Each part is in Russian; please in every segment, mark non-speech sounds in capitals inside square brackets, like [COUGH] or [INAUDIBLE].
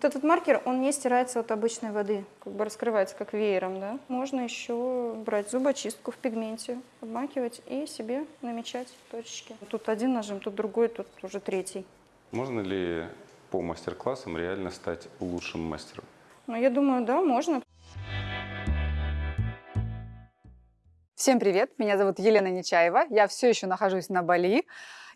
Вот этот маркер, он не стирается от обычной воды, как бы раскрывается как веером, да. Можно еще брать зубочистку в пигменте, обмакивать и себе намечать точечки. Тут один нажим, тут другой, тут уже третий. Можно ли по мастер-классам реально стать лучшим мастером? Ну, я думаю, да, можно. Всем привет, меня зовут Елена Нечаева, я все еще нахожусь на Бали,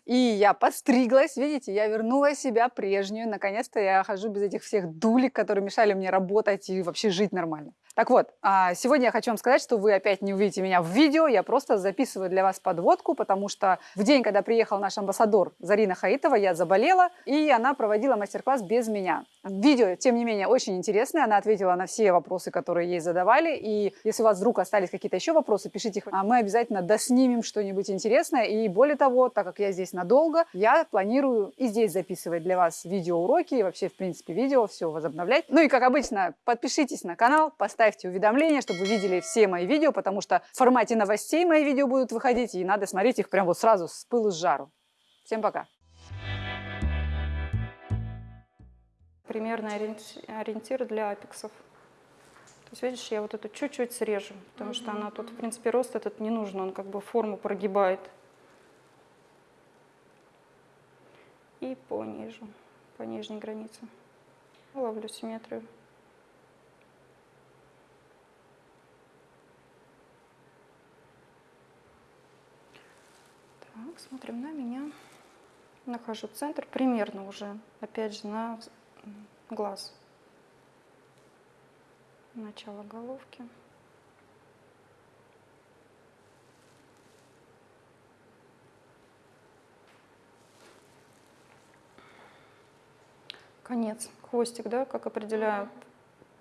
и я подстриглась, видите, я вернула себя прежнюю, наконец-то я хожу без этих всех дулек, которые мешали мне работать и вообще жить нормально. Так вот, а, сегодня я хочу вам сказать, что вы опять не увидите меня в видео, я просто записываю для вас подводку, потому что в день, когда приехал наш амбассадор Зарина Хаитова, я заболела, и она проводила мастер-класс без меня. Видео, тем не менее, очень интересное, она ответила на все вопросы, которые ей задавали, и если у вас вдруг остались какие-то еще вопросы, пишите их, а мы обязательно доснимем что-нибудь интересное, и более того, так как я здесь надолго, я планирую и здесь записывать для вас видеоуроки, и вообще, в принципе, видео, все возобновлять. Ну и, как обычно, подпишитесь на канал, поставьте ставьте уведомления, чтобы вы видели все мои видео, потому что в формате новостей мои видео будут выходить, и надо смотреть их прям вот сразу с пылу с жару. Всем пока! Примерный ориентир для апексов. То есть, видишь, я вот эту чуть-чуть срежу, потому что она тут, в принципе, рост этот не нужен, он как бы форму прогибает. И по нижу, по нижней границе. Ловлю симметрию. Так, смотрим на меня. Нахожу центр, примерно уже, опять же, на глаз. Начало головки. Конец, хвостик, да, как определяю,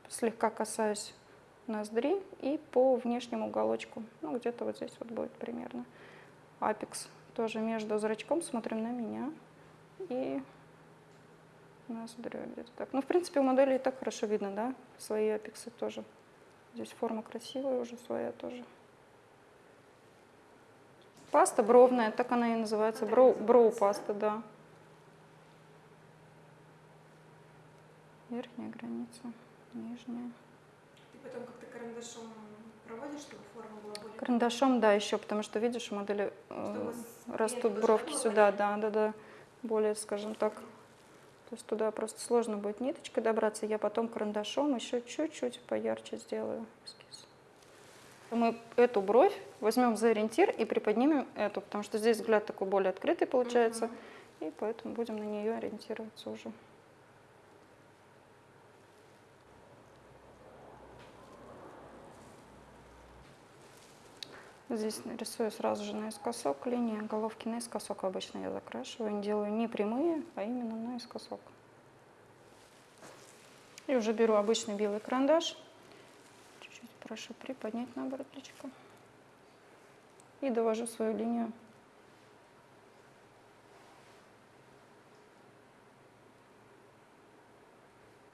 слегка касаюсь ноздри и по внешнему уголочку, ну где-то вот здесь вот будет примерно апекс тоже между зрачком смотрим на меня и ноздрю где-то так. Ну, в принципе, у модели и так хорошо видно, да, свои апексы тоже. Здесь форма красивая уже своя тоже. Паста бровная, так она и называется, броу, броу паста, да. Верхняя граница, нижняя. И потом как-то карандашом проводишь, чтобы форма была более... Карандашом, да, еще, потому что, видишь, у модели э, растут бровки сюда, да, да, да, более, скажем так. То есть туда просто сложно будет ниточкой добраться, я потом карандашом еще чуть-чуть поярче сделаю эскиз. Мы эту бровь возьмем за ориентир и приподнимем эту, потому что здесь взгляд такой более открытый получается, и поэтому будем на нее ориентироваться уже. Здесь рисую сразу же наискосок линии, головки наискосок обычно я закрашиваю. Не делаю не прямые, а именно наискосок. И уже беру обычный белый карандаш. Чуть-чуть прошу приподнять наоборот плечико. И довожу свою линию.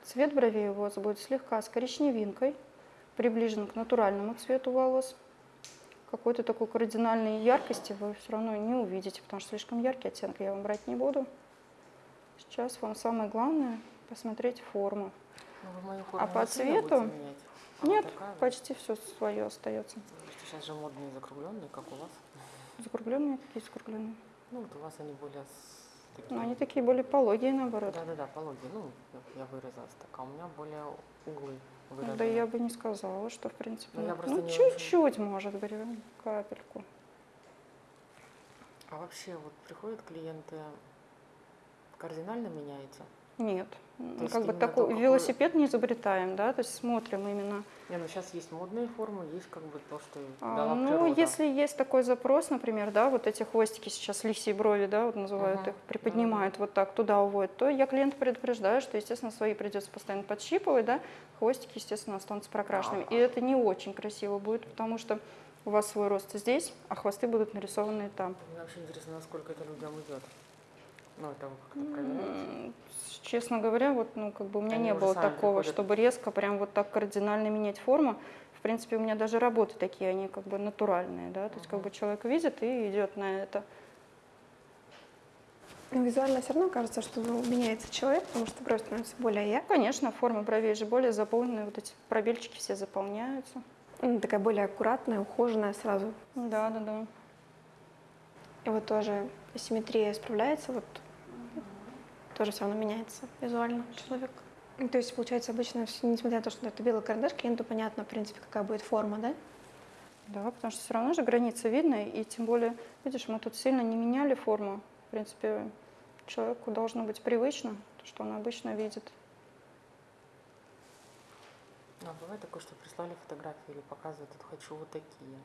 Цвет бровей у вас будет слегка с коричневинкой, приближен к натуральному цвету волос какой-то такой кардинальной яркости вы все равно не увидите, потому что слишком яркий оттенок я вам брать не буду. Сейчас вам самое главное посмотреть форму. Ну, а по цвету нет, почти все свое остается. Сейчас же модные закругленные, как у вас. Закругленные? Какие закругленные? Ну, вот у вас они более... Такие... Ну, они такие более пологие, наоборот. Да-да-да, пологие. Ну, я вырезалась так, а у меня более углы выражения. Да я бы не сказала, что в принципе. Ну, ну чуть-чуть, может быть, капельку. А вообще вот приходят клиенты, кардинально меняется? Нет. То как бы такой какой... велосипед не изобретаем, да, то есть смотрим именно. Не, ну сейчас есть модные формы, есть как бы то, что а, дала Ну, природа. если есть такой запрос, например, да, вот эти хвостики сейчас лисьи брови, да, вот называют uh-huh. их, приподнимают uh-huh. вот так, туда уводят, то я клиента предупреждаю, что, естественно, свои придется постоянно подщипывать, да, хвостики, естественно, останутся прокрашенными. Uh-huh. И это не очень красиво будет, потому что у вас свой рост здесь, а хвосты будут нарисованы там. Мне вообще интересно, насколько это людям идет. Ну, это вы как-то проверяете? Честно говоря, вот, ну, как бы у меня Они не было такого, приходят. чтобы резко прям вот так кардинально менять форму. В принципе, у меня даже работы такие, они как бы натуральные, да, то есть как бы человек видит и идет на это. Но визуально все равно кажется, что ну, меняется человек, потому что бровь становится более Ну, яркой, конечно, форма бровей же более заполненная, вот эти пробельчики все заполняются. ну, такая более аккуратная, ухоженная сразу. Да, да, да. И вот тоже асимметрия справляется, вот тоже все равно меняется визуально человек. Ну, То есть, получается, обычно, несмотря на то, что это белый карандаш, клиенту понятно, в принципе, какая будет форма, да? Да, потому что все равно же границы видны, и тем более, видишь, мы тут сильно не меняли форму. В принципе, человеку должно быть привычно, то, что он обычно видит. А бывает такое, что прислали фотографии или показывают, вот хочу вот такие.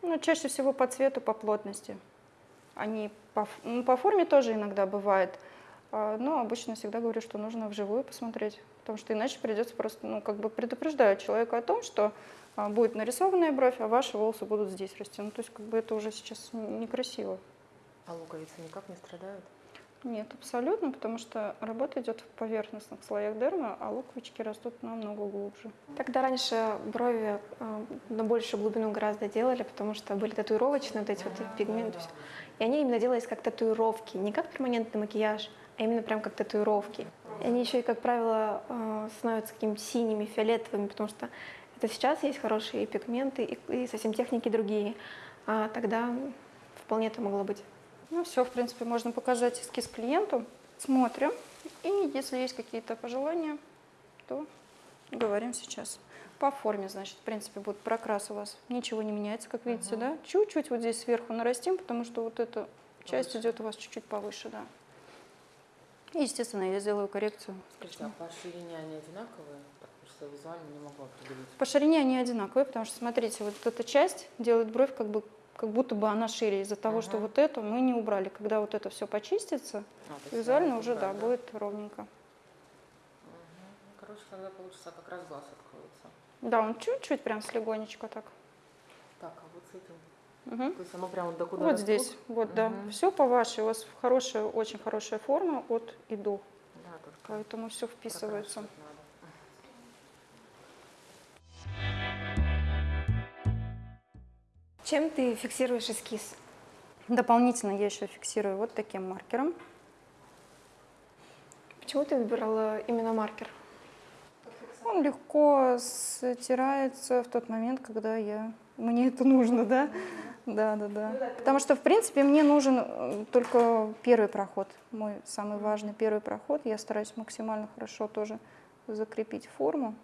Ну, чаще всего по цвету, по плотности. Они по, ну, по форме тоже иногда бывает. А, Но обычно всегда говорю, что нужно вживую посмотреть, потому что иначе придется просто, ну, как бы предупреждаю человека о том, что а, будет нарисованная бровь, а ваши волосы будут здесь расти. Ну, то есть, как бы это уже сейчас некрасиво. А луковицы никак не страдают? Нет, абсолютно, потому что работа идет в поверхностных слоях дермы, а луковички растут намного глубже. Тогда раньше брови э, на большую глубину гораздо делали, потому что были татуировочные вот эти вот пигменты. всё. И они именно делались как татуировки, не как перманентный макияж, а именно прям как татуировки. И они еще и, как правило, э, становятся какими-то синими, фиолетовыми, потому что это сейчас есть хорошие пигменты и, и совсем техники другие. А тогда вполне это могло быть. Ну, все, в принципе, можно показать эскиз клиенту. Смотрим. И если есть какие-то пожелания, то говорим сейчас. По форме, значит, в принципе, будет прокрас у вас. Ничего не меняется, как видите, да? Чуть-чуть вот здесь сверху нарастим, потому что вот эта часть идет у вас чуть-чуть повыше, да. И, естественно, я сделаю коррекцию. Скажите, а по ширине они одинаковые? Потому что я визуально не могу определить. По ширине они одинаковые, потому что, смотрите, вот эта часть делает бровь как бы как будто бы она шире из-за того, что Ага. вот эту мы не убрали. Когда вот это все почистится, А, визуально уже, да, убрать, будет ровненько. Ну, короче, тогда получится, как раз глаз откроется. Да, он чуть-чуть прям слегонечко так. Так, а вот с этим? Мгм. То есть оно прямо до куда Вот растут? здесь, вот, да. Мгм. Все по вашей, у вас хорошая, очень хорошая форма от и до, Да, поэтому все вписывается. Чем ты фиксируешь эскиз? Дополнительно я еще фиксирую вот таким маркером. Почему ты выбирала именно маркер? Он легко стирается в тот момент, когда я мне это нужно, да? Да, да, да. Потому что, в принципе, мне нужен э, только первый проход, мой самый важный первый проход. Я стараюсь максимально хорошо тоже закрепить форму.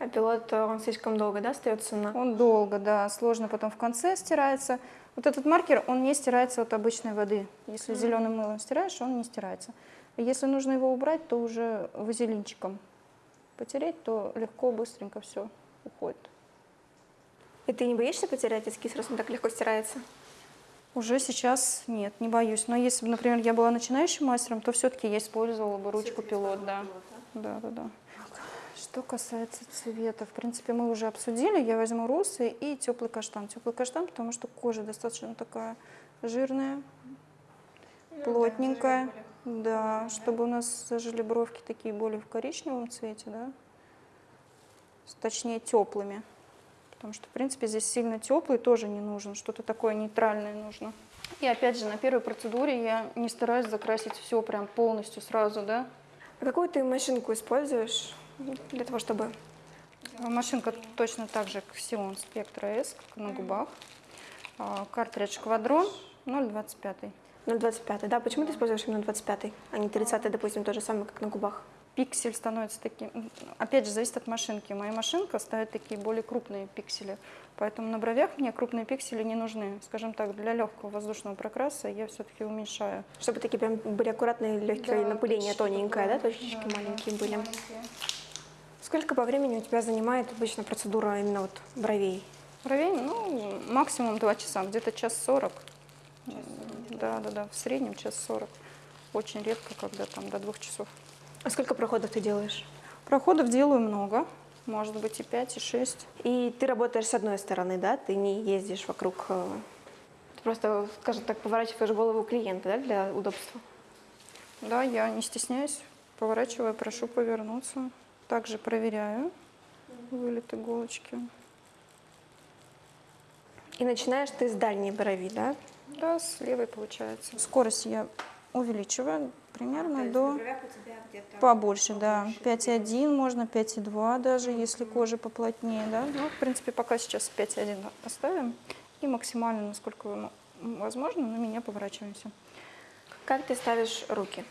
А пилот, э, он слишком долго, да, остается на... Он долго, да, сложно потом в конце стирается. Вот этот маркер, он не стирается от обычной воды. Если зеленым мылом стираешь, он не стирается. Если нужно его убрать, то уже вазелинчиком потереть, то легко, быстренько все уходит. И ты не боишься потерять эскиз, раз он так легко стирается? Уже сейчас нет, не боюсь. Но если бы, например, я была начинающим мастером, то все-таки я использовала бы ручку пилот, да. Да, да, да. Что касается цвета, в принципе, мы уже обсудили. Я возьму росы и теплый каштан. Теплый каштан, потому что кожа достаточно такая жирная, плотненькая. Да, чтобы у нас зажили бровки такие более в коричневом цвете, да. Точнее, теплыми. Потому что, в принципе, здесь сильно теплый тоже не нужен, что-то такое нейтральное нужно. И опять же, на первой процедуре я не стараюсь закрасить все прям полностью сразу, да. А какую ты машинку используешь для того, чтобы... Машинка точно так же, как Xeon Spectra S, как на губах. А, Картридж Квадрон 0,25. 0,25, да? Почему ты используешь именно 25, а не 30, допустим, то же самое, как на губах? Пиксель становится таким... м, Опять же, зависит от машинки. Моя машинка ставит такие более крупные пиксели. Поэтому на бровях мне крупные пиксели не нужны. Скажем так, для легкого воздушного прокраса я все-таки уменьшаю. Чтобы такие прям были аккуратные, легкие Да, напыление точечки тоненькое, да? Точечки Да, маленькие да, были. маленькие. Сколько по времени у тебя занимает обычно процедура именно вот бровей? Бровей, ну, максимум 2 часа, где-то час 40. Да, да, да, в среднем час 40. Очень редко, когда там до двух часов. А сколько проходов ты делаешь? Проходов делаю много, может быть и 5, и 6. И ты работаешь с одной стороны, да? Ты не ездишь вокруг... э, Ты просто, скажем так, поворачиваешь голову клиента, да, для удобства? Да, я не стесняюсь, поворачиваю, прошу повернуться. Также проверяю вылет иголочки. И начинаешь ты с дальней брови, да? Да, с левой получается. Скорость я увеличиваю примерно до побольше, да. 5,1 можно, 5,2 даже, если кожа поплотнее, да. Ну, в принципе, пока сейчас 5,1 оставим. И максимально, насколько м- возможно, на меня поворачиваемся. Как ты ставишь руки?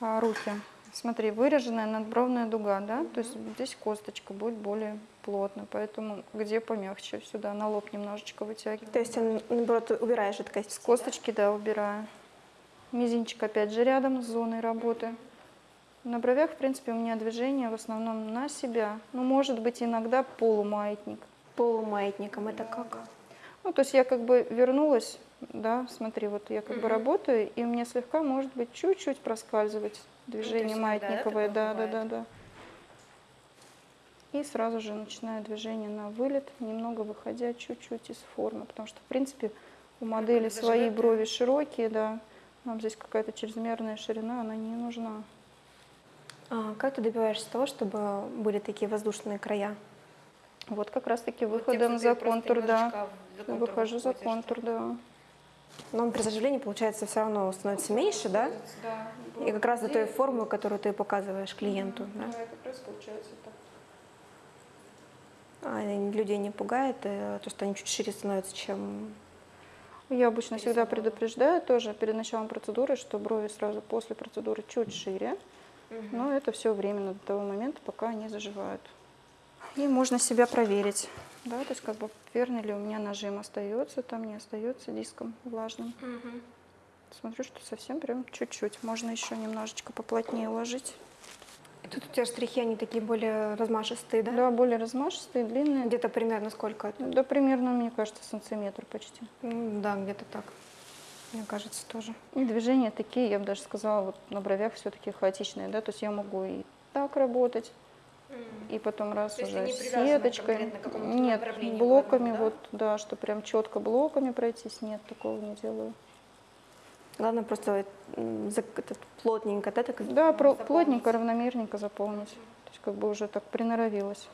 А, руки. Смотри, выраженная надбровная дуга, да, то есть здесь косточка будет более плотно, поэтому где помягче, сюда на лоб немножечко вытягиваю. То есть, он, наоборот, убираешь С жидкость? косточки, да, убираю. Мизинчик опять же рядом с зоной работы. На бровях, в принципе, у меня движение в основном на себя. Ну, может быть, иногда полумаятник. Полумаятником это как? Ну, то есть я как бы вернулась, да, смотри, вот я как бы Мгм. работаю, и у меня слегка, может быть, чуть-чуть проскальзывать движение да, маятниковое, да, да, да, да. И сразу же начинаю движение на вылет, немного выходя чуть-чуть из формы, потому что, в принципе, у модели свои брови широкие, да, нам здесь какая-то чрезмерная ширина, она не нужна. А, как ты добиваешься того, чтобы были такие воздушные края? Вот как раз-таки выходом за контур, да, выхожу за контур, да. Но при заживлении, получается, все равно становится меньше, да? И как раз до той формы, которую ты показываешь клиенту. да? как раз получается так. А людей не пугает э, то, что они чуть шире становятся, чем... Я обычно всегда предупреждаю тоже перед началом процедуры, что брови сразу после процедуры чуть шире, но это все временно до того момента, пока они заживают. И можно себя проверить, да, то есть как бы верно ли у меня нажим остается, там не остается диском влажным. Смотрю, что совсем прям чуть-чуть, можно еще немножечко поплотнее уложить. Тут у тебя штрихи, они такие более размашистые, да? Да, более размашистые, длинные. Где-то примерно сколько это? Да, примерно, мне кажется, сантиметр почти. М, Да, где-то так. Мне кажется, тоже. И движения такие, я бы даже сказала, вот на бровях все-таки хаотичные, да, то есть я могу и так работать, и потом раз То уже не сеточкой. Нет, блоками, да? вот, да, что прям четко блоками пройтись, нет, такого не делаю. Главное просто этот, плотненько, да, так Да, про- плотненько, равномерненько заполнить. То есть как бы уже так приноровилась.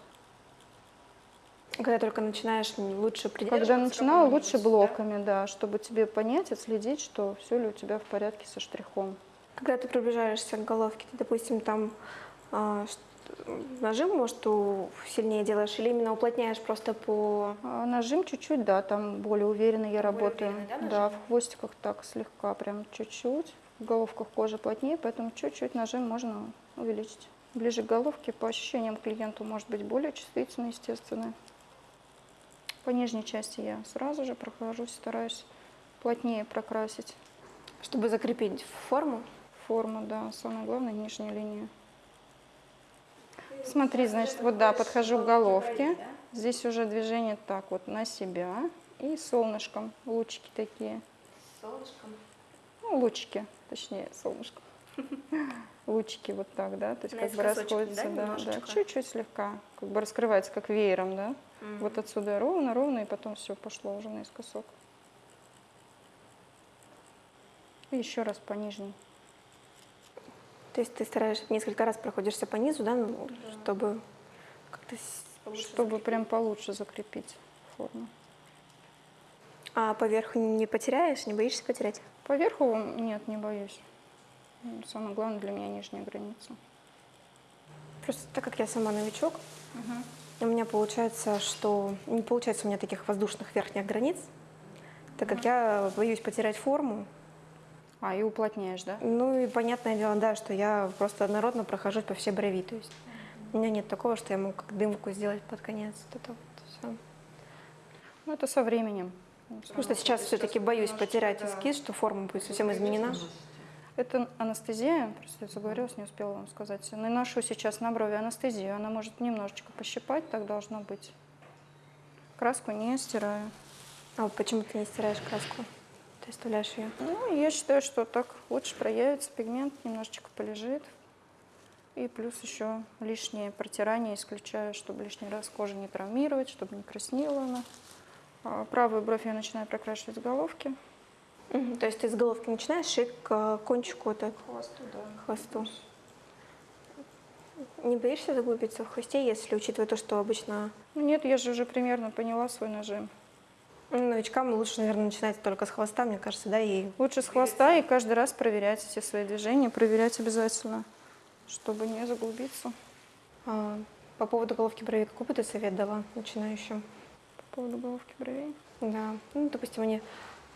Когда только начинаешь, лучше придерживаться Когда начинала, лучше какого-нибудь, да? блоками, да, чтобы тебе понять, отследить, что все ли у тебя в порядке со штрихом. Когда ты приближаешься к головке, ты, допустим, там а, нажим, может, у- сильнее делаешь или именно уплотняешь просто по... А Нажим чуть-чуть, да, там более уверенно я работаю. уверенно, да, да, в хвостиках так слегка, прям чуть-чуть. В головках кожа плотнее, поэтому чуть-чуть нажим можно увеличить. Ближе к головке, по ощущениям клиенту может быть более чувствительно, естественно. По нижней части я сразу же прохожусь, стараюсь плотнее прокрасить Чтобы закрепить форму. форму, да, самое главное нижняя линия. Смотри, значит, вот да, подхожу к головке. Здесь уже движение так вот на себя и солнышком, лучики такие. Солнышком. Ну, лучики, точнее, солнышко. [LAUGHS] Лучики вот так, да, то есть как бы расходятся, да, да, чуть-чуть слегка, как бы раскрывается как веером, да. Вот отсюда ровно, ровно, и потом все пошло уже наискосок. И еще раз по нижней. То есть ты стараешься несколько раз проходишься по низу, да, ну, чтобы как-то... Чтобы прям получше закрепить форму. А поверху не потеряешь, не боишься потерять? Поверху нет, не боюсь. Самое главное для меня нижняя граница. Просто так как я сама новичок, у меня получается, что не получается у меня таких воздушных верхних границ, так как я боюсь потерять форму. А, и уплотняешь, да? Ну и понятное дело, да, что я просто однородно прохожусь по всей брови. То есть у меня нет такого, что я могу как дымку сделать под конец. Вот это вот всё. Ну, это со временем. Потому что сейчас все-таки боюсь потерять да. эскиз, что форма будет совсем изменена. Это анестезия, просто я заговорилась, не успела вам сказать. Наношу сейчас на брови анестезию, она может немножечко пощипать, так должно быть. Краску не стираю. А вот почему ты не стираешь краску? Ты оставляешь ее. Ну, я считаю, что так лучше проявится пигмент, немножечко полежит. И плюс еще лишнее протирание исключаю, чтобы лишний раз кожу не травмировать, чтобы не краснела она. А Правую бровь я начинаю прокрашивать с головки. То есть ты с головки начинаешь и к э, кончику так, Хвосту, да. хвосту. Не боишься заглубиться в хвосте, если учитывая то, что обычно... Ну, Нет, я же уже примерно поняла свой нажим. Новичкам лучше, наверное, начинать только с хвоста, мне кажется, да, и Лучше с хвоста и каждый раз проверять все свои движения, проверять обязательно, чтобы не заглубиться. а, по поводу головки бровей, какой бы ты совет дала начинающим? По поводу головки бровей. Да, ну, допустим, они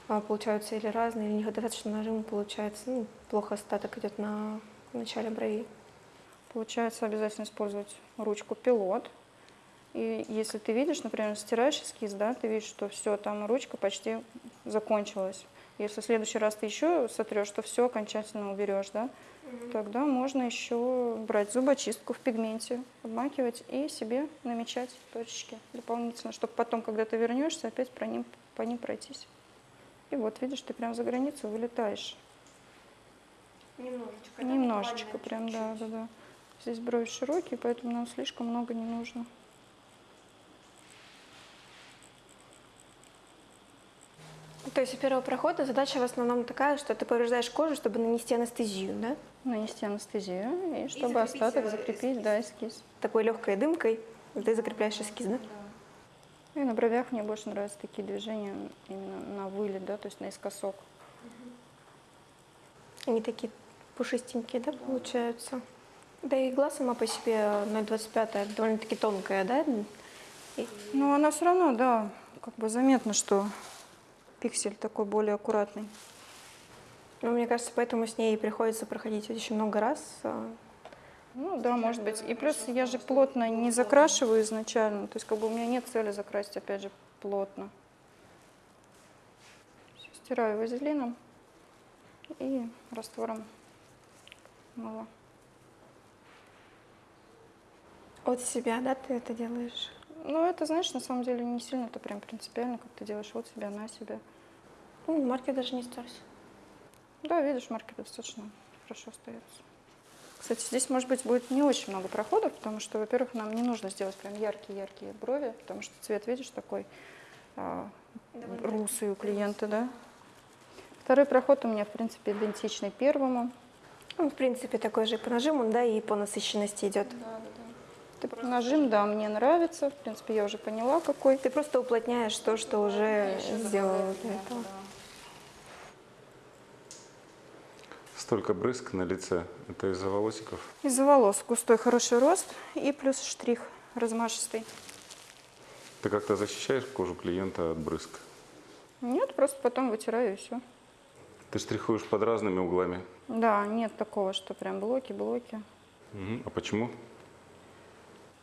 а, получаются или разные, или недостаточно нажима получается, ну, плохо остаток идет на начале бровей. Получается обязательно использовать ручку пилот. И если ты видишь, например, стираешь эскиз, да, ты видишь, что все, там ручка почти закончилась. Если в следующий раз ты еще сотрешь, то все окончательно уберешь, да, тогда можно еще брать зубочистку в пигменте, обмакивать и себе намечать точечки дополнительно, чтобы потом, когда ты вернешься, опять по ним, по ним пройтись. И вот, видишь, ты прям за границу вылетаешь. Немножечко. Немножечко прям, да, да, да. Здесь брови широкие, поэтому нам слишком много не нужно. То есть у первого прохода задача в основном такая, что ты повреждаешь кожу, чтобы нанести анестезию, да? Нанести анестезию, и чтобы остаток закрепить, да, эскиз. Такой легкой дымкой ты закрепляешь эскиз, да? И на бровях мне больше нравятся такие движения именно на вылет, да, то есть наискосок. Они такие пушистенькие, да, получаются? Да и игла сама по себе 0,25 довольно-таки тонкая, да? И- Но она все равно, да, как бы заметно, что пиксель такой более аккуратный. Ну, мне кажется, поэтому с ней приходится проходить очень много раз. а, Ну да, может быть. И плюс я же плотно не закрашиваю изначально, то есть как бы у меня нет цели закрасить, опять же, плотно. Всё, Стираю вазелином и раствором мыла. От себя, да, ты это делаешь? Ну, это, знаешь, на самом деле не сильно это прям принципиально, как ты делаешь от себя, на себя. Ну, маркер даже не стерся. Да, видишь, маркер достаточно хорошо остается. Кстати, здесь, может быть, будет не очень много проходов, потому что, во-первых, нам не нужно сделать прям яркие-яркие брови, потому что цвет, видишь, такой а, русый у клиента, да. Второй проход у меня, в принципе, идентичный первому. Он, в принципе, такой же и по нажиму, да, и по насыщенности идет. Ты- Нажим, да, мне нравится. В принципе, я уже поняла, какой. Ты просто уплотняешь то, что уже сделала до этого. Столько брызг на лице. Это из-за волосиков. Из-за волос густой хороший рост и плюс штрих размашистый. Ты как-то защищаешь кожу клиента от брызг. Нет, просто потом вытираю и все. Ты штрихуешь под разными углами. Да, нет такого, что прям блоки, блоки. Мгм. А почему?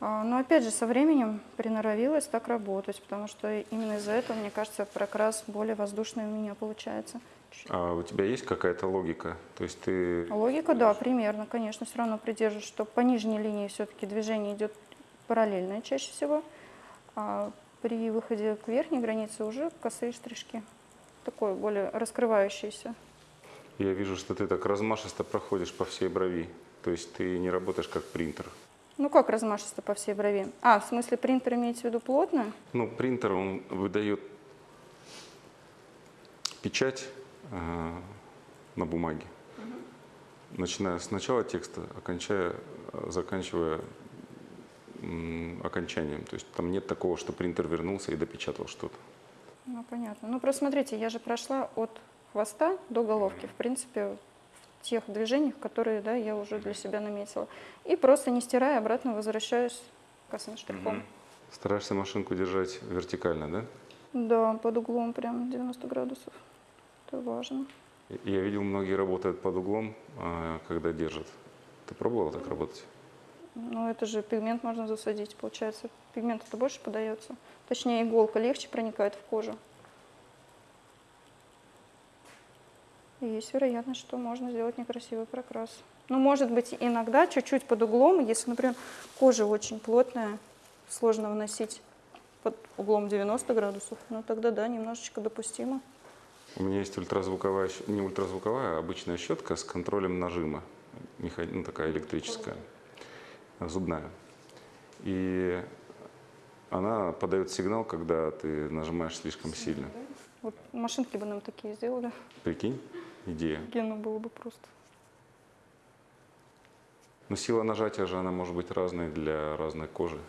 А, Но опять же, со временем приноровилась так работать, потому что именно из-за этого, мне кажется, прокрас более воздушный у меня получается. А у тебя есть какая-то логика? То есть ты... Логика, да, примерно, конечно, все равно придерживаюсь, что по нижней линии все-таки движение идет параллельное чаще всего, а при выходе к верхней границе уже косые штришки, такое более раскрывающееся. Я вижу, что ты так размашисто проходишь по всей брови. То есть ты не работаешь как принтер. Ну как размашисто по всей брови? А, в смысле принтер имеется в виду плотно? Ну, принтер, он выдает печать э, на бумаге. Начиная с начала текста, окончая, заканчивая м, окончанием. То есть там нет такого, что принтер вернулся и допечатал что-то. Ну, понятно. Ну, просто смотрите, я же прошла от хвоста до головки, в принципе, тех движениях, которые, да, я уже для себя наметила. И просто не стирая, обратно возвращаюсь косым штрихом. Стараешься машинку держать вертикально, да? Да, под углом прям 90 градусов. Это важно. Я видел, многие работают под углом, а, когда держат. Ты пробовала так работать? Ну, это же пигмент можно засадить, получается. Пигмент это больше подается. Точнее, иголка легче проникает в кожу. И есть вероятность, что можно сделать некрасивый прокрас. Ну, может быть, иногда чуть-чуть под углом, если, например, кожа очень плотная, сложно вносить под углом 90 градусов, ну тогда да, немножечко допустимо. У меня есть ультразвуковая, не ультразвуковая, а обычная щетка с контролем нажима. Ну, такая электрическая, зубная. И она подает сигнал, когда ты нажимаешь слишком сильно. Вот машинки бы нам такие сделали, Прикинь, идея. гену было бы просто. Но сила нажатия же, она может быть разной для разной кожи.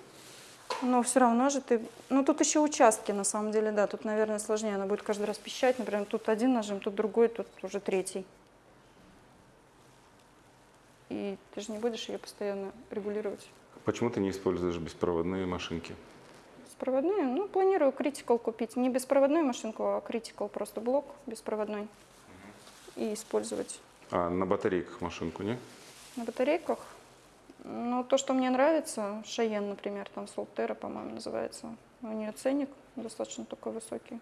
Но все равно же ты... Ну, тут еще участки, на самом деле, да. Тут, наверное, сложнее. Она будет каждый раз пищать. Например, тут один нажим, тут другой, тут уже третий. И ты же не будешь ее постоянно регулировать. Почему ты не используешь беспроводные машинки? Беспроводные? Ну, планирую критикал купить. Не беспроводную машинку, а критикал просто блок беспроводной. И использовать А на батарейках машинку, не? на батарейках. Ну, то, что мне нравится, Шаен, например, там Солтера, по-моему, называется. У нее ценник достаточно такой высокий.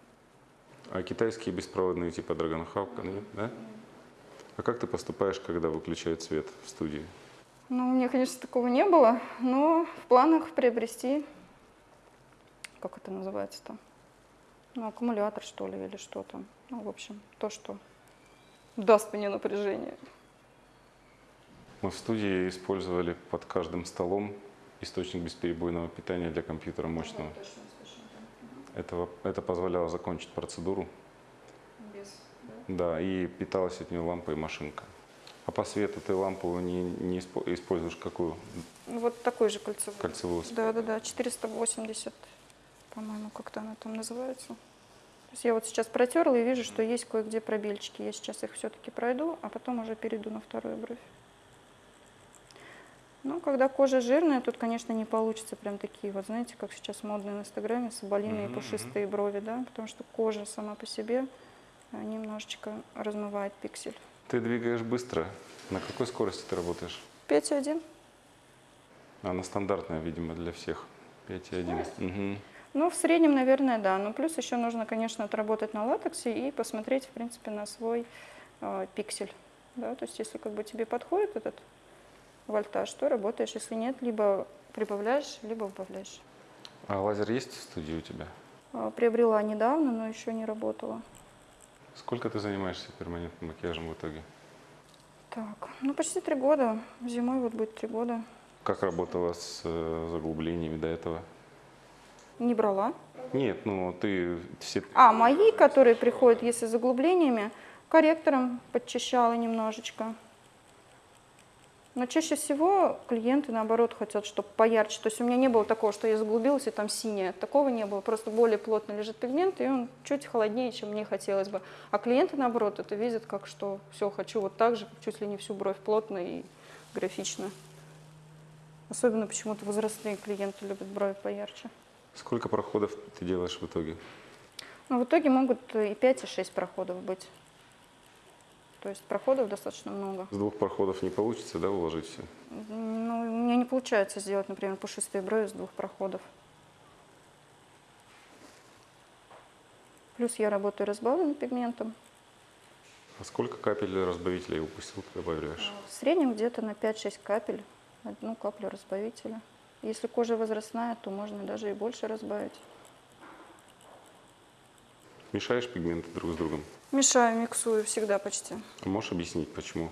А китайские беспроводные типа Dragon Hawk, нет, да? А как ты поступаешь, когда выключают свет в студии? Ну, у меня, конечно, такого не было, но в планах приобрести, как это называется там, ну, аккумулятор, что ли, или что там. Ну, в общем, то, что даст мне напряжение. Мы в студии использовали под каждым столом источник бесперебойного питания для компьютера мощного. Этого, это позволяло закончить процедуру. Да, и питалась от нее лампа и машинка. А по свету ты лампу не, не испо- используешь какую? Вот такой же кольцевой. Кольцевую? Да, да, да, 480, по-моему, как-то она там называется. Есть я вот сейчас протерла и вижу, что есть кое-где пробельчики. Я сейчас их все-таки пройду, а потом уже перейду на вторую бровь. Ну, когда кожа жирная, тут, конечно, не получится прям такие, вот знаете, как сейчас модно на Инстаграме, соболиные Мгм, пушистые брови, да, потому что кожа сама по себе а, немножечко размывает пиксель. Ты двигаешь быстро. На какой скорости ты работаешь? 5,1. Она стандартная, видимо, для всех. 5,1. Мгм. Ну, в среднем, наверное, да. Но плюс еще нужно, конечно, отработать на латексе и посмотреть, в принципе, на свой э, пиксель. Да? То есть, если как бы тебе подходит этот вольтаж, то работаешь. Если нет, либо прибавляешь, либо убавляешь. А лазер есть в студии у тебя? Э, Приобрела недавно, но еще не работала. Сколько ты занимаешься перманентным макияжем в итоге? Так, ну почти три года. Зимой вот будет три года. Как работала с э, заглублениями до этого? Не брала. Нет, ну ты все... А, мои, которые приходят, если с заглублениями, корректором подчищала немножечко. Но чаще всего клиенты, наоборот, хотят, чтобы поярче. То есть у меня не было такого, что я заглубилась и там синее. Такого не было. Просто более плотно лежит пигмент, и он чуть холоднее, чем мне хотелось бы. А клиенты, наоборот, это видят, как что все, хочу вот так же, чуть ли не всю бровь плотно и графично. Особенно почему-то возрастные клиенты любят брови поярче. Сколько проходов ты делаешь в итоге? Но в итоге могут и 5, и 6 проходов быть. То есть проходов достаточно много. С двух проходов не получится, да, уложить все? Ну, у меня не получается сделать, например, пушистые брови с двух проходов. Плюс я работаю разбавленным пигментом. А сколько капель разбавителя упустил, ты добавляешь? В среднем где-то на 5-6 капель, одну каплю разбавителя. Если кожа возрастная, то можно даже и больше разбавить. Мешаешь пигменты друг с другом? Мешаю, миксую всегда почти. А можешь объяснить, почему?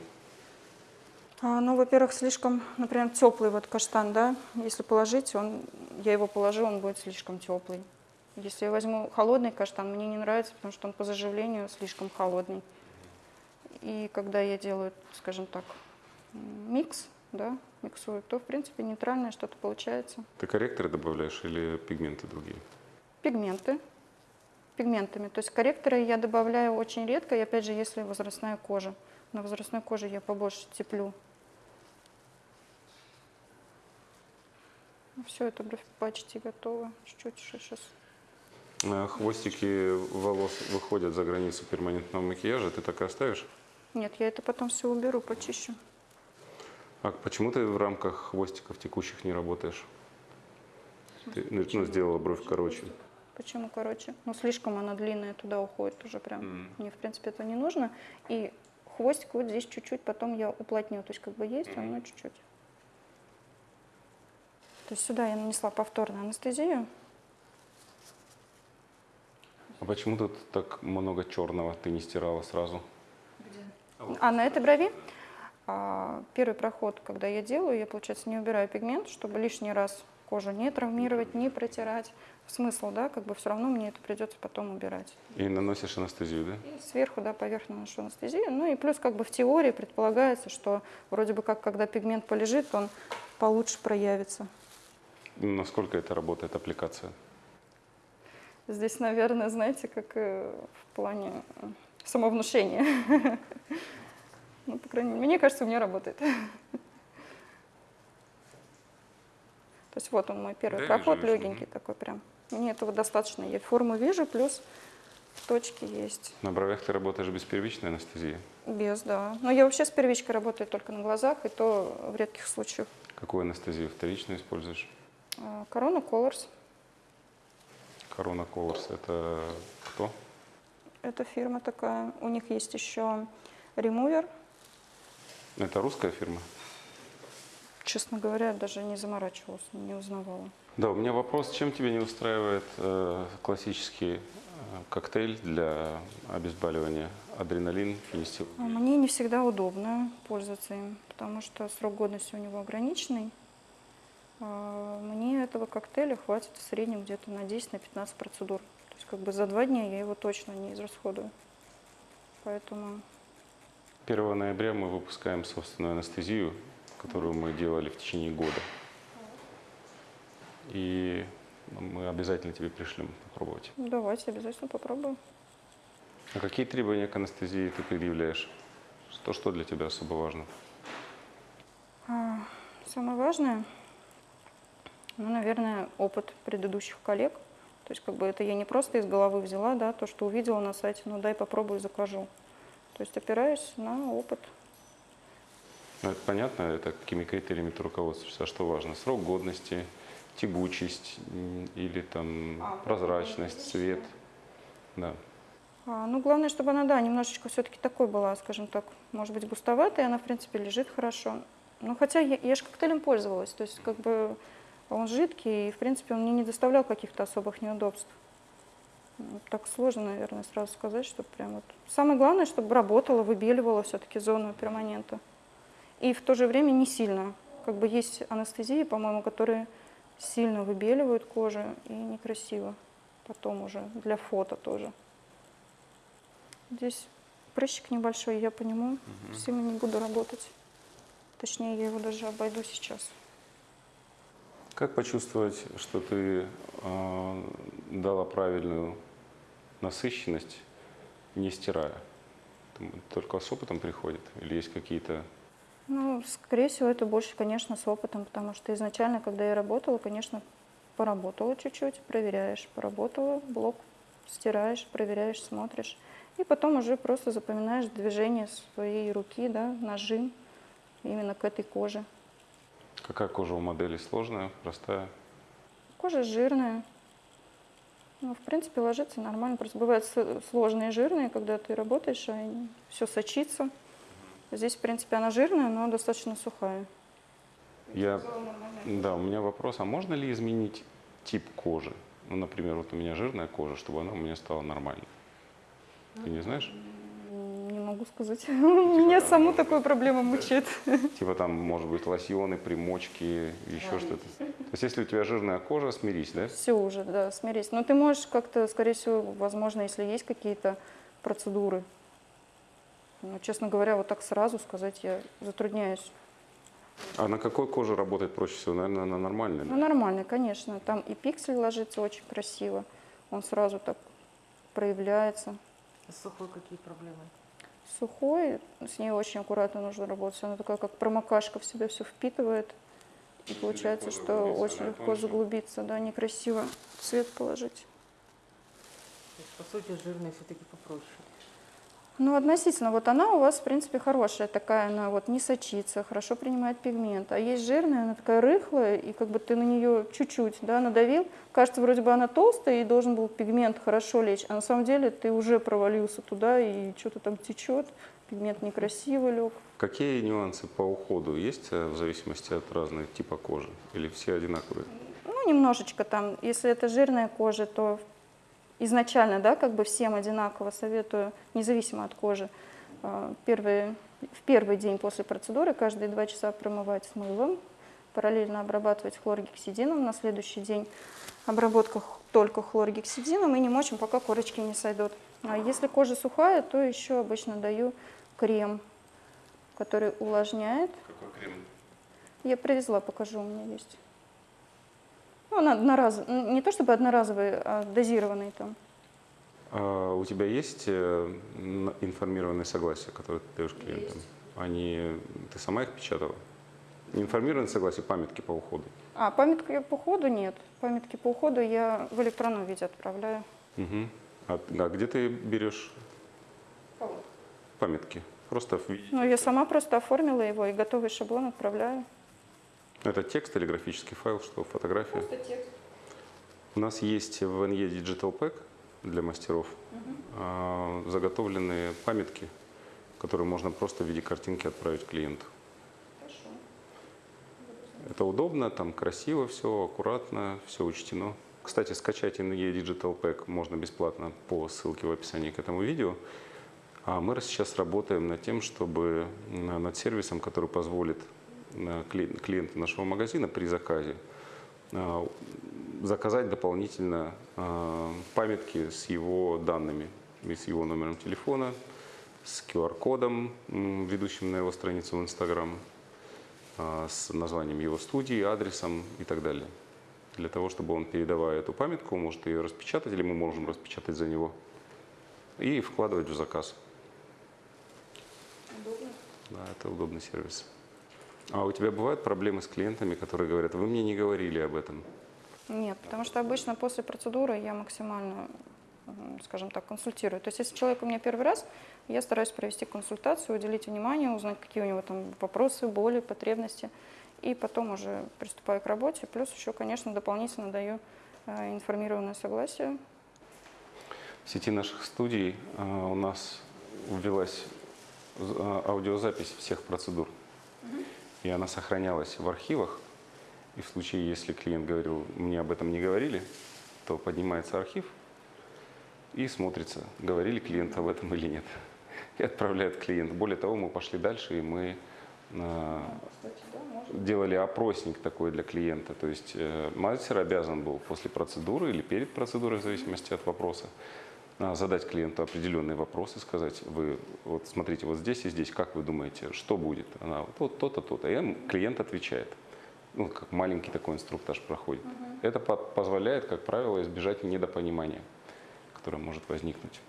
А, ну, во-первых, слишком, например, теплый вот каштан, да, если положить, он, я его положу, он будет слишком теплый. Если я возьму холодный каштан, мне не нравится, потому что он по заживлению слишком холодный. И когда я делаю, скажем так, микс, да, миксую, то, в принципе, нейтральное что-то получается. Ты корректоры добавляешь или пигменты другие? Пигменты, пигментами. То есть корректоры я добавляю очень редко, и опять же, если возрастная кожа. На возрастной коже я побольше теплю. Все, это бровь почти готова. Чуть-чуть сейчас. А Хвостики волос выходят за границу перманентного макияжа, ты так и оставишь? Нет, я это потом все уберу, почищу. А почему ты в рамках хвостиков текущих не работаешь? Ты ну, ну, сделала бровь короче. Почему короче? Ну, слишком она длинная, туда уходит уже прям. М. Мне, в принципе, это не нужно. И хвостик вот здесь чуть-чуть, потом я уплотню. То есть как бы есть, он, но чуть-чуть. То есть сюда я нанесла повторно анестезию. А почему тут так много черного ты не стирала сразу? А на этой брови а, первый проход, когда я делаю, я, получается, не убираю пигмент, чтобы лишний раз кожу не травмировать, не протирать. Смысл, да, как бы все равно мне это придется потом убирать. И наносишь анестезию, да? И сверху, да, поверх наношу анестезию. Ну и плюс как бы в теории предполагается, что вроде бы как, когда пигмент полежит, он получше проявится. Насколько это работает аппликация? Здесь, наверное, знаете, как э, в плане э, самовнушения. [LAUGHS] Ну, по крайней мере, мне кажется, у меня работает. То есть вот он мой первый Да, проход, вижу, легенький такой прям. Мне этого достаточно. Я форму вижу, плюс точки есть. На бровях ты работаешь без первичной анестезии. Без, да. Но я вообще с первичкой работаю только на глазах, и то в редких случаях. Какую анестезию вторичную используешь? А, Корона Colors. Корона Colors. Это кто? Это фирма такая. У них есть еще ремувер. Это русская фирма? Честно говоря, даже не заморачивалась, не узнавала. Да, у меня вопрос, чем тебя не устраивает э, классический э, коктейль для обезболивания? Адреналин, фенистил. А Мне не всегда удобно пользоваться им, потому что срок годности у него ограниченный. А Мне этого коктейля хватит в среднем где-то на 10-15 процедур. То есть как бы за два дня я его точно не израсходую. Поэтому 1 ноября мы выпускаем собственную анестезию, которую мы делали в течение года. И мы обязательно тебе пришлем попробовать. давайте обязательно попробую. А какие требования к анестезии ты предъявляешь? Что, что для тебя особо важно? А, Самое важное, ну, наверное, опыт предыдущих коллег. То есть как бы это я не просто из головы взяла, да, то, что увидела на сайте, ну дай попробую, закажу. То есть опираюсь на опыт. Ну, это понятно, это какими критериями ты руководствуешься, а что важно? Срок годности, тягучесть или там прозрачность, цвет. Да. А, ну, главное, чтобы она, да, немножечко все-таки такой была, скажем так, может быть, густоватая, она, в принципе, лежит хорошо. Ну, хотя я, я же коктейлем пользовалась, то есть, как бы, он жидкий, и, в принципе, он мне не доставлял каких-то особых неудобств. Так сложно, наверное, сразу сказать, что прям вот... Самое главное, чтобы работала, выбеливала все-таки зону перманента. И в то же время не сильно. Как бы есть анестезии, по-моему, которые сильно выбеливают кожу и некрасиво. Потом уже для фото тоже. Здесь прыщик небольшой, я по нему сильно не буду работать. Точнее, я его даже обойду сейчас. Как почувствовать, что ты э, дала правильную насыщенность, не стирая? Только с опытом приходит? Или есть какие-то... Ну, скорее всего, это больше, конечно, с опытом, потому что изначально, когда я работала, конечно, поработала чуть-чуть, проверяешь, поработала, блок стираешь, проверяешь, смотришь. И потом уже просто запоминаешь движение своей руки, да, нажим именно к этой коже. Какая кожа у модели? Сложная, простая? Кожа жирная. Ну, в принципе, ложится нормально. Просто бывают сложные жирные, когда ты работаешь, а все сочится. Здесь, в принципе, она жирная, но достаточно сухая. Я... Да, у меня вопрос, а можно ли изменить тип кожи? Ну, например, вот у меня жирная кожа, чтобы она у меня стала нормальной. Ты не знаешь? Могу сказать. [LAUGHS] Меня саму такую проблему мучает. [LAUGHS] Типа там, может быть, лосьоны, примочки, еще что-то. То есть, если у тебя жирная кожа, смирись, да? Все уже, да, смирись. Но ты можешь как-то, скорее всего, возможно, если есть какие-то процедуры. Но, честно говоря, вот так сразу сказать я затрудняюсь. А на какой коже работает проще всего? Наверное, на нормальной. Ну, да? нормально, конечно. Там и пиксель ложится очень красиво. Он сразу так проявляется. С сухой какие проблемы? Сухой, с ней очень аккуратно нужно работать. Она такая, как промокашка в себя все впитывает. И получается, легко что очень легко заглубиться, да, некрасиво цвет положить. То есть, по сути, жирные все-таки попроще. Ну, относительно, вот она у вас, в принципе, хорошая такая, она вот не сочится, хорошо принимает пигмент. А есть жирная, она такая рыхлая, и как бы ты на нее чуть-чуть, да, надавил, кажется, вроде бы она толстая, и должен был пигмент хорошо лечь, а на самом деле ты уже провалился туда, и что-то там течет, пигмент некрасиво лег. Какие нюансы по уходу есть э, в зависимости от разных типа кожи? Или все одинаковые? Ну, немножечко там, если это жирная кожа, то изначально, да, как бы всем одинаково советую, независимо от кожи, э, первые, в первый день после процедуры каждые два часа промывать с мылом, параллельно обрабатывать хлоргексидином, на следующий день обработка только хлоргексидином и не мочим, пока корочки не сойдут. А если кожа сухая, то еще обычно даю крем, который увлажняет. Какой крем? Я привезла, покажу, у меня есть. Ну, она одноразовый, не то чтобы одноразовый, а дозированный там. А у тебя есть э, информированные согласия, которые ты даешь клиентам? Они, ты сама их печатала? Информированные согласия, памятки по уходу. А памятки по уходу нет. Памятки по уходу я в электронном виде отправляю. Мгм. А, а где ты берешь памятки? Просто в виде- Ну, я сама просто оформила его и готовый шаблон отправляю. Это текст или графический файл, что фотография? У нас есть в NE Digital Pack для мастеров а, заготовленные памятки, которые можно просто в виде картинки отправить клиенту. Это удобно, там красиво все, аккуратно, все учтено. Кстати, скачать NE Digital Pack можно бесплатно по ссылке в описании к этому видео. А мы сейчас работаем над тем, чтобы над сервисом, который позволит э, кли- клиенту нашего магазина при заказе а, заказать дополнительно а, памятки с его данными, с его номером телефона, с QR-кодом, ведущим на его страницу в Instagram, с названием его студии, адресом и так далее. Для того, чтобы он, передавая эту памятку, может ее распечатать, или мы можем распечатать за него, и вкладывать в заказ. Да, это удобный сервис. А у тебя бывают проблемы с клиентами, которые говорят, вы мне не говорили об этом? Нет, потому что обычно после процедуры я максимально, скажем так, консультирую. То есть если человек у меня первый раз, я стараюсь провести консультацию, уделить внимание, узнать, какие у него там вопросы, боли, потребности. И потом уже приступаю к работе. Плюс еще, конечно, дополнительно даю э, информированное согласие. В сети наших студий а, у нас ввелась а, аудиозапись всех процедур. И она сохранялась в архивах. И в случае, если клиент говорил, мне об этом не говорили, то поднимается архив и смотрится, говорили клиенту об этом или нет. [LAUGHS] И отправляет клиент. Более того, мы пошли дальше, и мы а, делали опросник такой для клиента. То есть э, мастер обязан был после процедуры или перед процедурой, в зависимости от вопроса, задать клиенту определенные вопросы, сказать, вы вот смотрите, вот здесь и здесь, как вы думаете, что будет? Она вот, то-то, то-то. И клиент отвечает. Ну, как маленький такой инструктаж проходит. Это по- позволяет, как правило, избежать недопонимания, которое может возникнуть.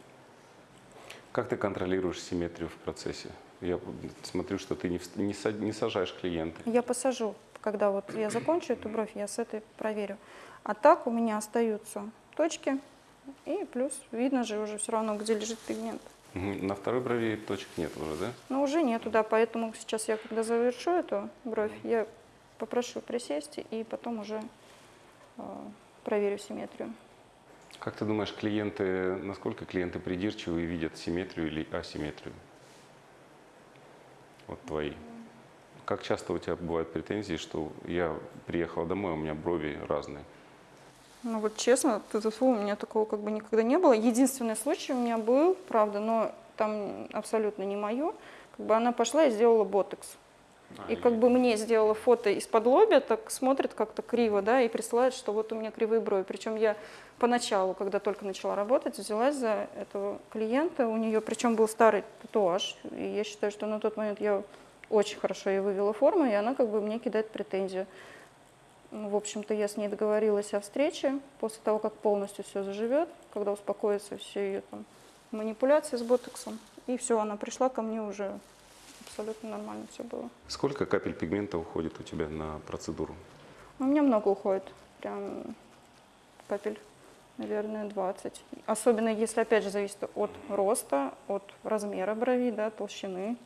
Как ты контролируешь симметрию в процессе? Я смотрю, что ты не, не не сажаешь клиента. Я посажу, когда вот я закончу эту бровь, я с этой проверю. А так у меня остаются точки, и плюс видно же уже все равно, где лежит пигмент. На второй брови точек нет уже, да? Но уже нету, да, поэтому сейчас я, когда завершу эту бровь, я попрошу присесть и потом уже э, проверю симметрию. Как ты думаешь, клиенты, насколько клиенты придирчивы и видят симметрию или асимметрию? Вот твои. Как часто у тебя бывают претензии, что я приехал домой, а у меня брови разные? Ну вот честно, ТТФУ у меня такого как бы никогда не было. Единственный случай у меня был, правда, но там абсолютно не мое. Как бы она пошла и сделала ботекс. И как бы мне сделала фото из-под лобя, так смотрит как-то криво, да, и присылает, что вот у меня кривые брови. Причем я поначалу, когда только начала работать, взялась за этого клиента, у нее, причем был старый татуаж, и я считаю, что на тот момент я очень хорошо ей вывела форму, и она как бы мне кидает претензию. Ну, В общем-то, я с ней договорилась о встрече после того, как полностью все заживет, когда успокоятся все ее там манипуляции с ботоксом. И все, она пришла ко мне уже абсолютно нормально все было. Сколько капель пигмента уходит у тебя на процедуру? У меня много уходит, прям капель, наверное, 20. Особенно если, опять же, зависит от роста, от размера брови, да, толщины.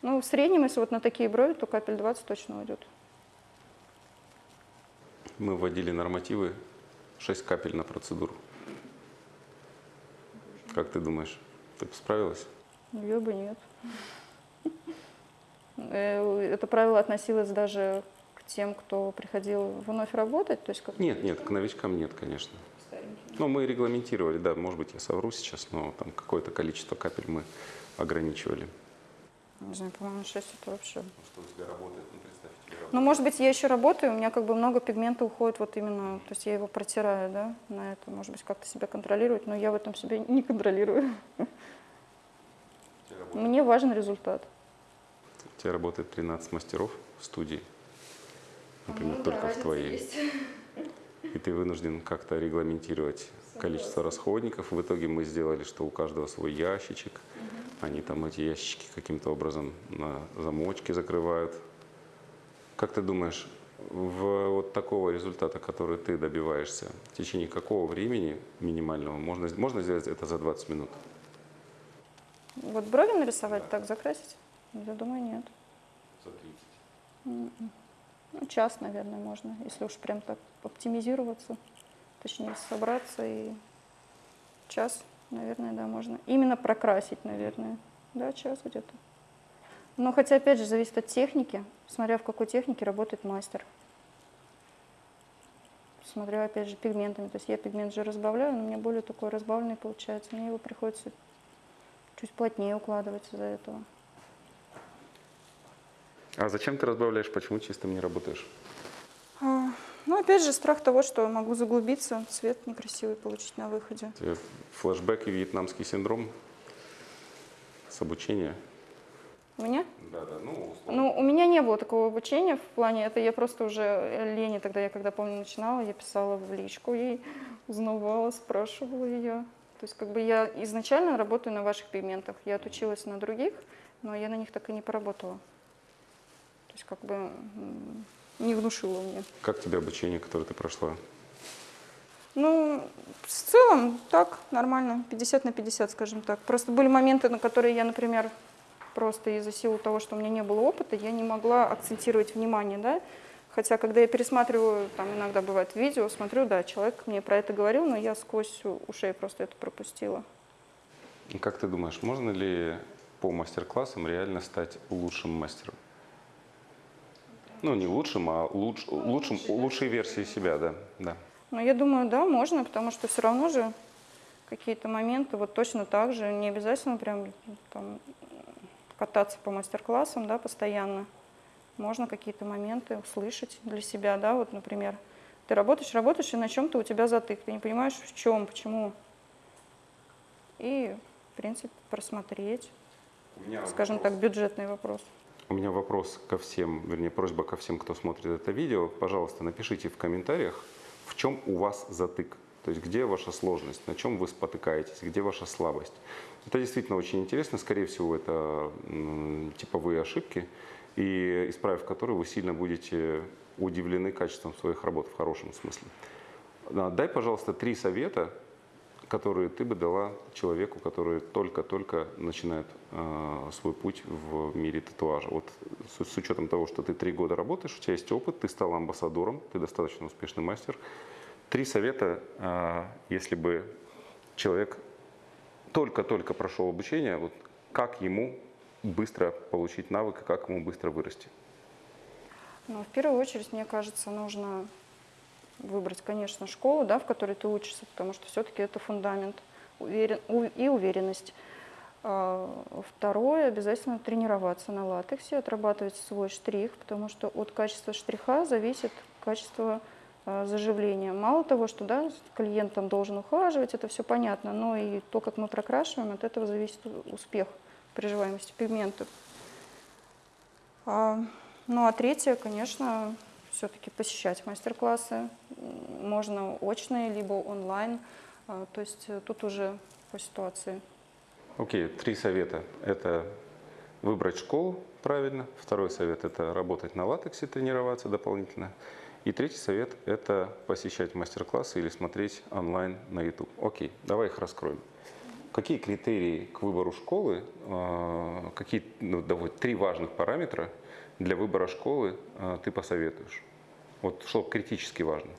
Ну, в среднем, если вот на такие брови, то капель 20 точно уйдет. Мы вводили нормативы 6 капель на процедуру. Как ты думаешь, ты справилась? Я бы нет. Э, Это правило относилось даже к тем, кто приходил вновь работать, то есть как Нет, нет, к новичкам нет, конечно. Ну, мы регламентировали, да, может быть, я совру сейчас, но там какое-то количество капель мы ограничивали. не знаю, по-моему, 6 это вообще. Что у тебя работает, ну, тебе Ну, может быть, я еще работаю, у меня как бы много пигмента уходит вот именно, то есть я его протираю, да, на это, может быть, как-то себя контролировать, но я в этом себя не контролирую. Мне важен результат. У тебя работает 13 мастеров в студии, например, только в твоей. и ты вынужден как-то регламентировать количество расходников. В итоге мы сделали, что у каждого свой ящичек. Они там эти ящички каким-то образом на замочке закрывают. Как ты думаешь, в вот такого результата, который ты добиваешься, в течение какого времени минимального можно, можно сделать это за 20 минут? Вот брови нарисовать, так закрасить? Я думаю, нет. За 30. М-м. Ну, час, наверное, можно, если уж прям так оптимизироваться, точнее собраться и час, наверное, да, можно. Именно прокрасить, наверное, да, час где-то. Но хотя, опять же, зависит от техники, смотря в какой технике работает мастер. Смотря, опять же, пигментами. То есть я пигмент же разбавляю, но у меня более такой разбавленный получается. Мне его приходится чуть плотнее укладывать из-за этого. А зачем ты разбавляешь? Почему чистым не работаешь? А, ну, опять же, страх того, что могу заглубиться, цвет некрасивый получить на выходе. Флэшбэк и вьетнамский синдром с обучения? У меня? Да, да, ну, Ну, у меня не было такого обучения в плане, это я просто уже Лене тогда, я когда помню начинала, я писала в личку ей, узнавала, спрашивала ее. То есть как бы я изначально работаю на ваших пигментах, я отучилась на других, но я на них так и не поработала. То есть как бы не внушила мне. Как тебе обучение, которое ты прошла? Ну, в целом, так, нормально, 50 на 50, скажем так. Просто были моменты, на которые я, например, просто из-за силы того, что у меня не было опыта, я не могла акцентировать внимание, да. Хотя, когда я пересматриваю, там иногда бывает видео, смотрю, да, человек мне про это говорил, но я сквозь ушей просто это пропустила. И Как ты думаешь, можно ли по мастер-классам реально стать лучшим мастером? Ну, не лучшим, а луч, лучшим, лучшей версией себя, да. да. Но я думаю, да, можно, потому что все равно же какие-то моменты вот точно так же, не обязательно прям там кататься по мастер-классам, да, постоянно. Можно какие-то моменты услышать для себя, да, вот, например, ты работаешь, работаешь, и на чем-то у тебя затык, ты не понимаешь, в чем, почему. И, в принципе, просмотреть, скажем так, бюджетный вопрос. У меня вопрос ко всем, вернее, просьба ко всем, кто смотрит это видео. Пожалуйста, напишите в комментариях, в чем у вас затык. То есть где ваша сложность, на чем вы спотыкаетесь, где ваша слабость. Это действительно очень интересно. Скорее всего, это типовые ошибки, и исправив которые, вы сильно будете удивлены качеством своих работ в хорошем смысле. А, Дай, пожалуйста, три совета, которые ты бы дала человеку, который только-только начинает э, свой путь в мире татуажа. Вот с, учетом того, что ты три года работаешь, у тебя есть опыт, ты стал амбассадором, ты достаточно успешный мастер. Три совета, э, если бы человек только-только прошел обучение, вот как ему быстро получить навык как ему быстро вырасти. Но в первую очередь, мне кажется, нужно выбрать, конечно, школу, да, в которой ты учишься, потому что все-таки это фундамент уверен, и уверенность. А, Второе, обязательно тренироваться на латексе, отрабатывать свой штрих, потому что от качества штриха зависит качество заживления. Мало того, что да, клиент там должен ухаживать, это все понятно, но и то, как мы прокрашиваем, от этого зависит успех приживаемости пигментов. А, Ну а третье, конечно, все-таки посещать мастер-классы. Можно очные, либо онлайн. А, То есть э, тут уже по ситуации. Окей, три совета. Это выбрать школу правильно. Второй совет – это работать на латексе, тренироваться дополнительно. И третий совет – это посещать мастер-классы или смотреть онлайн на YouTube. Окей, давай их раскроем. Какие критерии к выбору школы, э, какие ну, давай, три важных параметра для выбора школы э, ты посоветуешь? Вот что критически важно.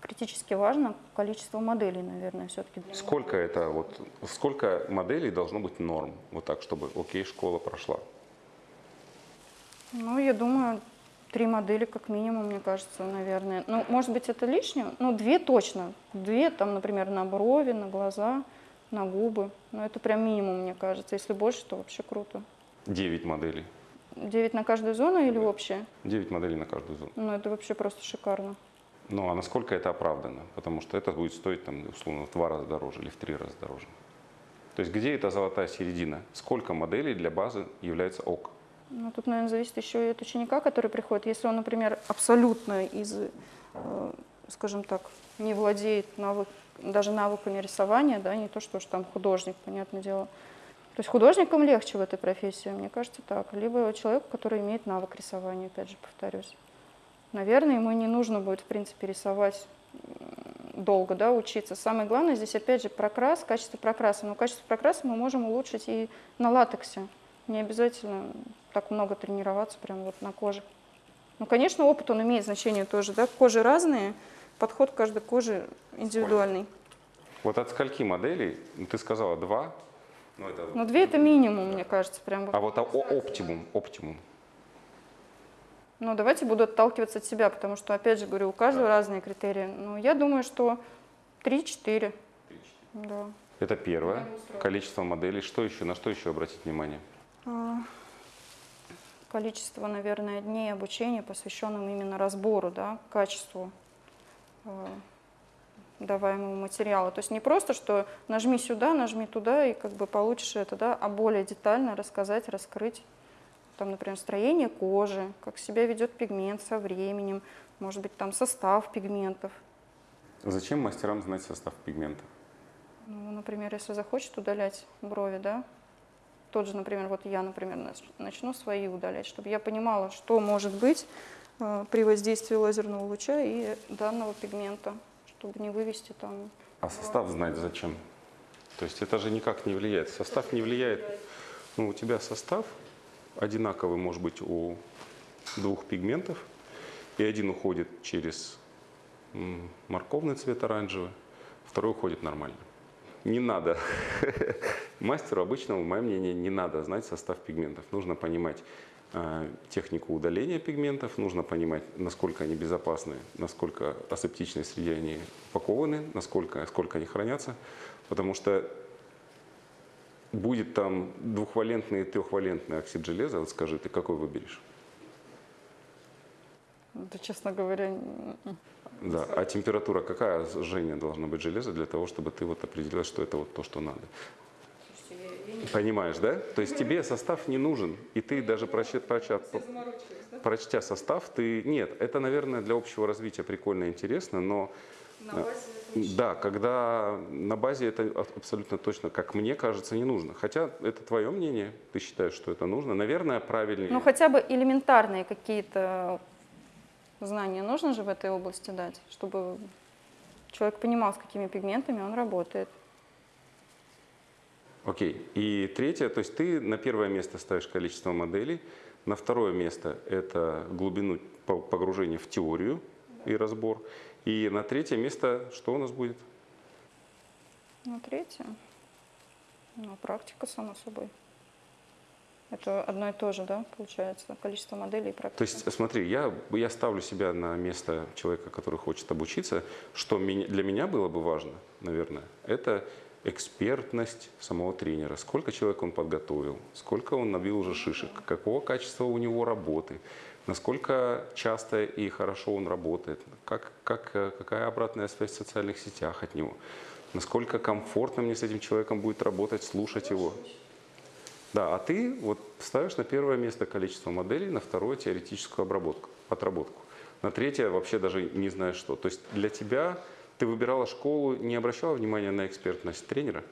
Критически важно количество моделей, наверное, все-таки. Сколько это вот сколько моделей должно быть норм, вот так, чтобы окей, школа прошла. Ну, я думаю, три модели как минимум, мне кажется, наверное. Ну, может быть, это лишнее? Ну, две точно. Две, там, например, на брови, на глаза, на губы. Ну, это прям минимум, мне кажется. Если больше, то вообще круто. 9 моделей. Девять на каждую зону или общее? 9 моделей на каждую зону. Ну, это вообще просто шикарно. Ну а насколько это оправдано? Потому что это будет стоить там, условно в два раза дороже или в три раза дороже. То есть где эта золотая середина? Сколько моделей для базы является ок? Ну, тут, наверное, зависит еще и от ученика, который приходит. Если он, например, абсолютно из э, скажем так, не владеет навык, даже навыками рисования, да, не то, что уж там художник, понятное дело. То есть художникам легче в этой профессии, мне кажется, так. Либо человеку, который имеет навык рисования, опять же, повторюсь. Наверное, ему не нужно будет, в принципе, рисовать долго, да, учиться. Самое главное здесь, опять же, прокрас, качество прокраса. Но качество прокраса мы можем улучшить и на латексе. Не обязательно так много тренироваться прямо вот на коже. Ну, конечно, опыт, он имеет значение тоже, да, кожи разные, подход к каждой коже индивидуальный. Вот от скольки моделей, ну, ты сказала два, ну, это, Но две это минимум, мне кажется, прям. а вот о- оптимум, оптимум. Ну, давайте буду отталкиваться от себя, потому что, опять же, говорю, у каждого разные критерии. Ну, я думаю, что 3-4. Да. Это первое. Количество моделей. Что еще? На что еще обратить внимание? А, Количество, наверное, дней обучения, посвященным именно разбору, да, качеству а, даваемого материала. То есть не просто, что нажми сюда, нажми туда, и как бы получишь это, да, а более детально рассказать, раскрыть, там, например, строение кожи, как себя ведет пигмент со временем, может быть, там состав пигментов. Зачем мастерам знать состав пигмента? Ну, например, если захочет удалять брови, да, тот же, например, вот я, например, нач- начну свои удалять, чтобы я понимала, что может быть э, при воздействии лазерного луча и данного пигмента, чтобы не вывести там. А состав знать зачем? То есть это же никак не влияет. Состав не влияет. Ну, у тебя состав одинаковый может быть у двух пигментов, и один уходит через морковный цвет оранжевый, второй уходит нормально. Не надо. [LAUGHS] Мастеру обычному, мое мнение, не надо знать состав пигментов. Нужно понимать э, технику удаления пигментов, нужно понимать, насколько они безопасны, насколько асептичной среде они упакованы, насколько, сколько они хранятся. Потому что будет там двухвалентный и трехвалентный оксид железа, вот скажи, ты какой выберешь? Да, честно говоря. Да. А температура какая жжение должно быть железа для того, чтобы ты вот определила, что это вот то, что надо? Понимаешь, да? То есть тебе состав не нужен, и ты даже проча, проча- прочтя состав, ты... Нет, это, наверное, для общего развития прикольно и интересно, но... Да, когда на базе это а- абсолютно точно, как мне кажется, не нужно. Хотя это твое мнение, ты считаешь, что это нужно. Наверное, правильнее. ну хотя бы элементарные какие-то знания нужно же в этой области дать, чтобы человек понимал, с какими пигментами он работает. Окей. И третье, то есть ты на первое место ставишь количество моделей, на второе место это глубину по- погружения в теорию и разбор, и на третье место что у нас будет? Ну, третье. Ну, практика, само собой. Это одно и то же, да, получается, количество моделей и практика. То есть, смотри, я, я ставлю себя на место человека, который хочет обучиться. Что для меня было бы важно, наверное, это экспертность самого тренера. Сколько человек он подготовил, сколько он набил уже шишек, какого качества у него работы, насколько часто и хорошо он работает, как, как, какая обратная связь в социальных сетях от него, насколько комфортно мне с этим человеком будет работать, слушать его. Да, а ты вот ставишь на первое место количество моделей, на второе теоретическую обработку, отработку. На третье вообще даже не знаешь что. То есть для тебя ты выбирала школу, не обращала внимания на экспертность тренера?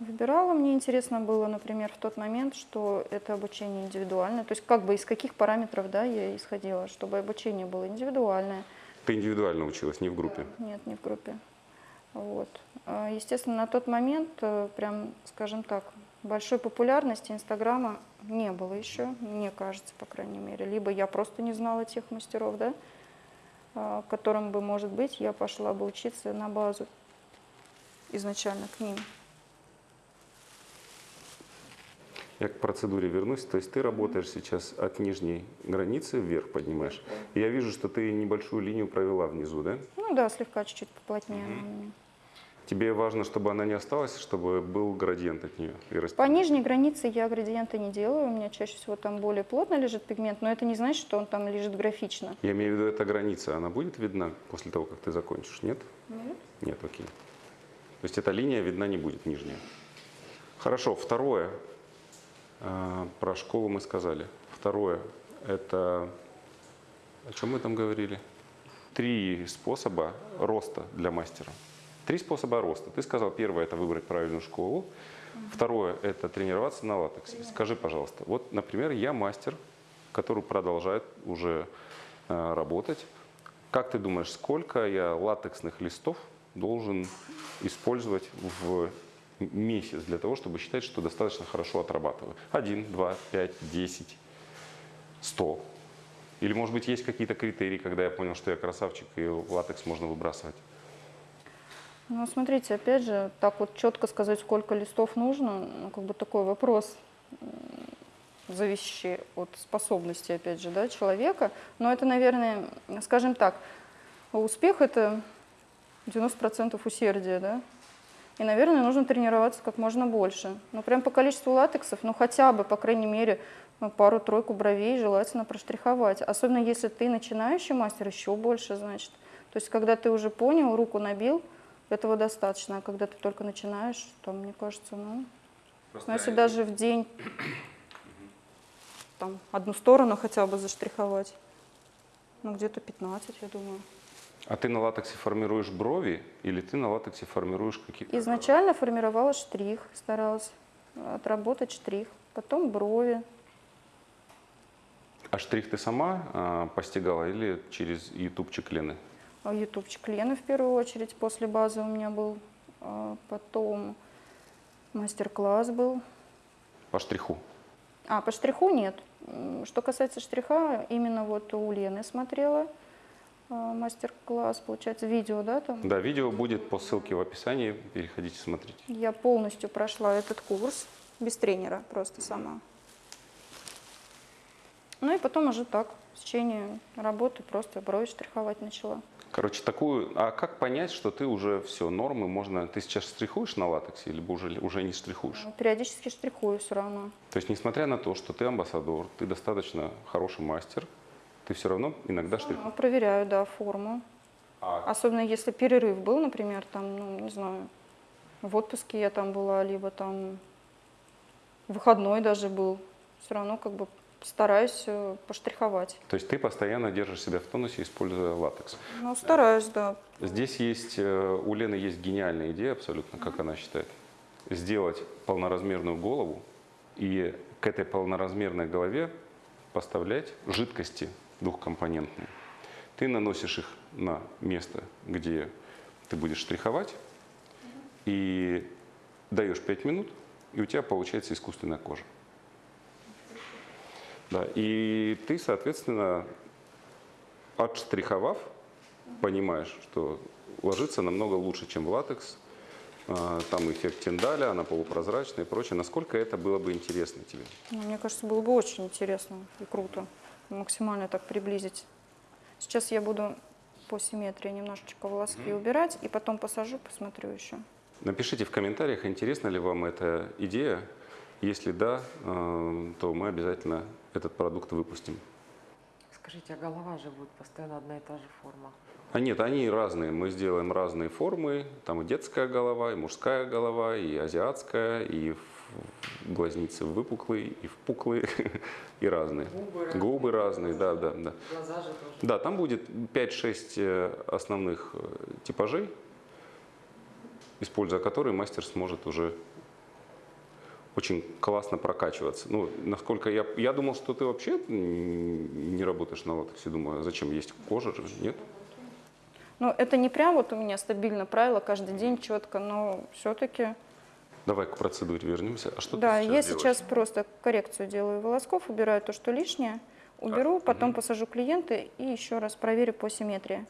Выбирала, мне интересно было, например, в тот момент, что это обучение индивидуальное. То есть как бы из каких параметров да, я исходила, чтобы обучение было индивидуальное. Ты индивидуально училась, не в группе. Нет, не в группе. Вот. А, Естественно, на тот момент, э, прям, скажем так, большой популярности Инстаграма не было еще, мне кажется, по крайней мере. Либо я просто не знала тех мастеров, да, которым бы, может быть, я пошла бы учиться на базу изначально к ним. Я к процедуре вернусь. То есть ты работаешь сейчас от нижней границы вверх поднимаешь. Я вижу, что ты небольшую линию провела внизу, да? Ну да, слегка чуть-чуть поплотнее она у меня. Тебе важно, чтобы она не осталась, чтобы был градиент от нее. И расти. По нижней границе я градиенты не делаю, у меня чаще всего там более плотно лежит пигмент, но это не значит, что он там лежит графично. Я имею в виду, эта граница, она будет видна после того, как ты закончишь? Нет? Нет. Нет, окей. То есть эта линия видна не будет, нижняя. Хорошо, второе. А, Про школу мы сказали. Второе, это... О чем мы там говорили? три способа роста для мастера. Три способа роста. Ты сказал, первое – это выбрать правильную школу. Второе – это тренироваться на латексе. Скажи, пожалуйста, вот, например, я мастер, который продолжает уже э, работать. Как ты думаешь, сколько я латексных листов должен использовать в месяц для того, чтобы считать, что достаточно хорошо отрабатываю? Один, два, пять, десять, сто. Или, может быть, есть какие-то критерии, когда я понял, что я красавчик и латекс можно выбрасывать? Ну, смотрите, опять же, так вот четко сказать, сколько листов нужно, ну, как бы такой вопрос, зависящий от способности, опять же, да, человека. Но это, наверное, скажем так, успех – это 90% усердия, да. И, наверное, нужно тренироваться как можно больше. Ну, прям по количеству латексов, ну, хотя бы, по крайней мере, ну, пару-тройку бровей желательно проштриховать. Особенно если ты начинающий мастер, еще больше, значит. То есть, когда ты уже понял, руку набил, этого достаточно. А когда ты только начинаешь, то, мне кажется, ну, ну если даже в день там, одну сторону хотя бы заштриховать, ну, где-то 15, я думаю. А ты на латексе формируешь брови или ты на латексе формируешь какие-то... Изначально формировала штрих, старалась отработать штрих, потом брови. А штрих ты сама а, постигала или через ютубчик Лены? А Ютубчик Лены в первую очередь, после базы у меня был, а, потом мастер-класс был. По штриху? А, по штриху нет. Что касается штриха, именно вот у Лены смотрела а, мастер-класс, получается, видео, да, там? Да, видео будет по ссылке в описании, переходите смотрите. Я полностью прошла этот курс, без тренера, просто сама. Ну и потом уже так, в течение работы просто брови штриховать начала. Короче, такую... А как понять, что ты уже все, нормы можно... Ты сейчас штрихуешь на латексе или уже, уже не штрихуешь? Ну, Периодически штрихую все равно. То есть, несмотря на то, что ты амбассадор, ты достаточно хороший мастер, ты все равно иногда штрихуешь. Проверяю, да, форму. А Особенно если перерыв был, например, там, ну, не знаю, в отпуске я там была, либо там выходной даже был. Все равно как бы стараюсь э, поштриховать. То есть ты постоянно держишь себя в тонусе, используя латекс. Ну, стараюсь, да. Здесь есть, э, у Лены есть гениальная идея абсолютно, как она считает. Сделать полноразмерную голову и к этой полноразмерной голове поставлять жидкости двухкомпонентные. Ты наносишь их на место, где ты будешь штриховать, и даешь 5 минут, и у тебя получается искусственная кожа. Да, и ты, соответственно, отштриховав, понимаешь, что ложится намного лучше, чем в латекс. А, Там эффект тиндаля, она полупрозрачная и прочее. Насколько это было бы интересно тебе? Ну, Мне кажется, было бы очень интересно и круто максимально так приблизить. Сейчас я буду по симметрии немножечко волоски убирать, и потом посажу, посмотрю еще. Напишите в комментариях, интересна ли вам эта идея. Если да, э, то мы обязательно этот продукт выпустим. Скажите, а голова же будет постоянно одна и та же форма? А нет, они разные. Мы сделаем разные формы. Там и детская голова, и мужская голова, и азиатская, и в- глазницы выпуклые, и впуклые, [LAUGHS] и разные. Губы разные. Губы разные, да, да, да. Глаза же тоже. Да, там будет 5-6 э, основных э, типажей, используя которые мастер сможет уже очень классно прокачиваться. Ну, насколько я, я думал, что ты вообще не работаешь на латексе, думаю, а зачем есть кожа же, нет? Ну, это не прям вот у меня стабильно правило каждый день четко, но все-таки Давай к процедуре вернемся. А что Да, ты я сейчас делаешь? сейчас просто коррекцию делаю волосков, убираю то, что лишнее, уберу, потом посажу клиента и еще раз проверю по симметрии.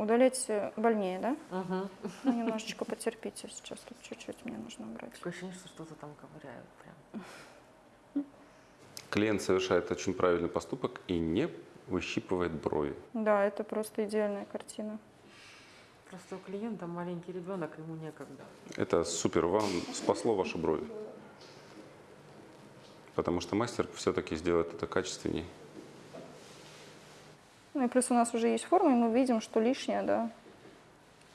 Удалять э, больнее, да? Угу. Ну, немножечко потерпите сейчас, тут чуть-чуть мне нужно убрать. Такое ощущение, что что-то там ковыряют прям. Клиент совершает очень правильный поступок и не выщипывает брови. Да, это просто идеальная картина. Просто у клиента маленький ребенок, ему некогда. Это супер, вам спасло ваши брови. Потому что мастер все-таки сделает это качественнее. Ну и плюс у нас уже есть форма, и мы видим, что лишнее, да,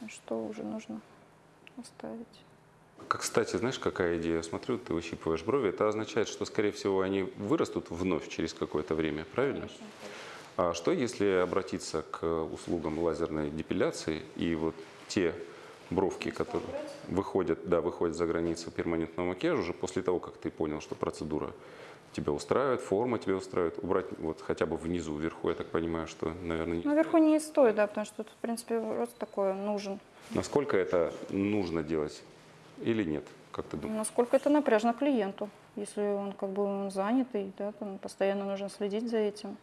что уже нужно оставить. Как, кстати, знаешь, какая идея? Смотрю, ты выщипываешь брови. Это означает, что, скорее всего, они вырастут вновь через какое-то время, правильно? А что если обратиться к услугам лазерной депиляции и вот те бровки, которые выходят, да, выходят за границу перманентного макияжа уже после того, как ты понял, что процедура тебя устраивает, форма тебя устраивает, убрать вот хотя бы внизу, вверху, я так понимаю, что, наверное, не- Наверху не стоит, да, потому что тут, в принципе, рост такой нужен. насколько это нужно делать или нет, как ты думаешь? Насколько это напряжно клиенту. Если он как бы он занятый, да, там постоянно нужно следить за этим,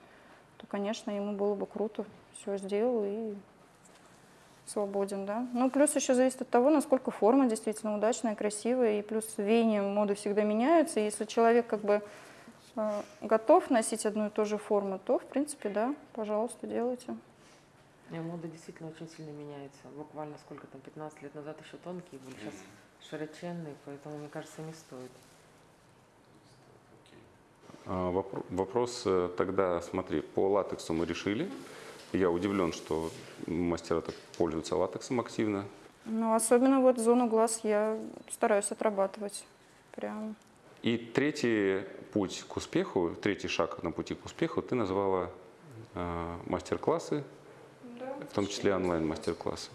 то, конечно, ему было бы круто. Все сделал и свободен, да. Ну, плюс еще зависит от того, насколько форма действительно удачная, красивая, и плюс веяния моды всегда меняются. Если человек как бы готов носить одну и ту же форму, то, в принципе, да, пожалуйста, делайте. Не, мода действительно очень сильно меняется. Буквально сколько там, 15 лет назад еще тонкие были, сейчас широченные, поэтому, мне кажется, не стоит. А, вопро- Вопрос э, тогда, смотри, по латексу мы решили. Я удивлен, что мастера так пользуются латексом активно. Ну, особенно вот зону глаз я стараюсь отрабатывать. Прям. И третий путь к успеху, третий шаг на пути к успеху ты назвала э, мастер-классы, в том числе онлайн-мастер-классы.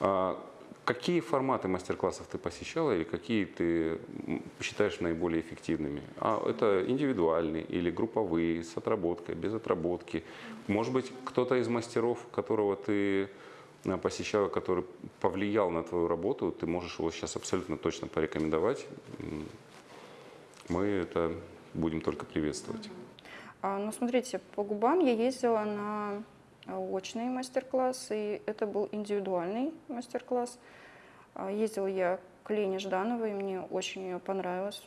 А какие форматы мастер-классов ты посещала или какие ты считаешь наиболее эффективными? А это индивидуальные или групповые, с отработкой, без отработки? Может быть, кто-то из мастеров, которого ты э, посещала, который повлиял на твою работу, ты можешь его сейчас абсолютно точно порекомендовать. Мы это будем только приветствовать. А, ну, смотрите, по губам я ездила на э, очные мастер-классы, и это был индивидуальный мастер-класс. А, Ездила я к Лене Ждановой, мне очень ее понравилось.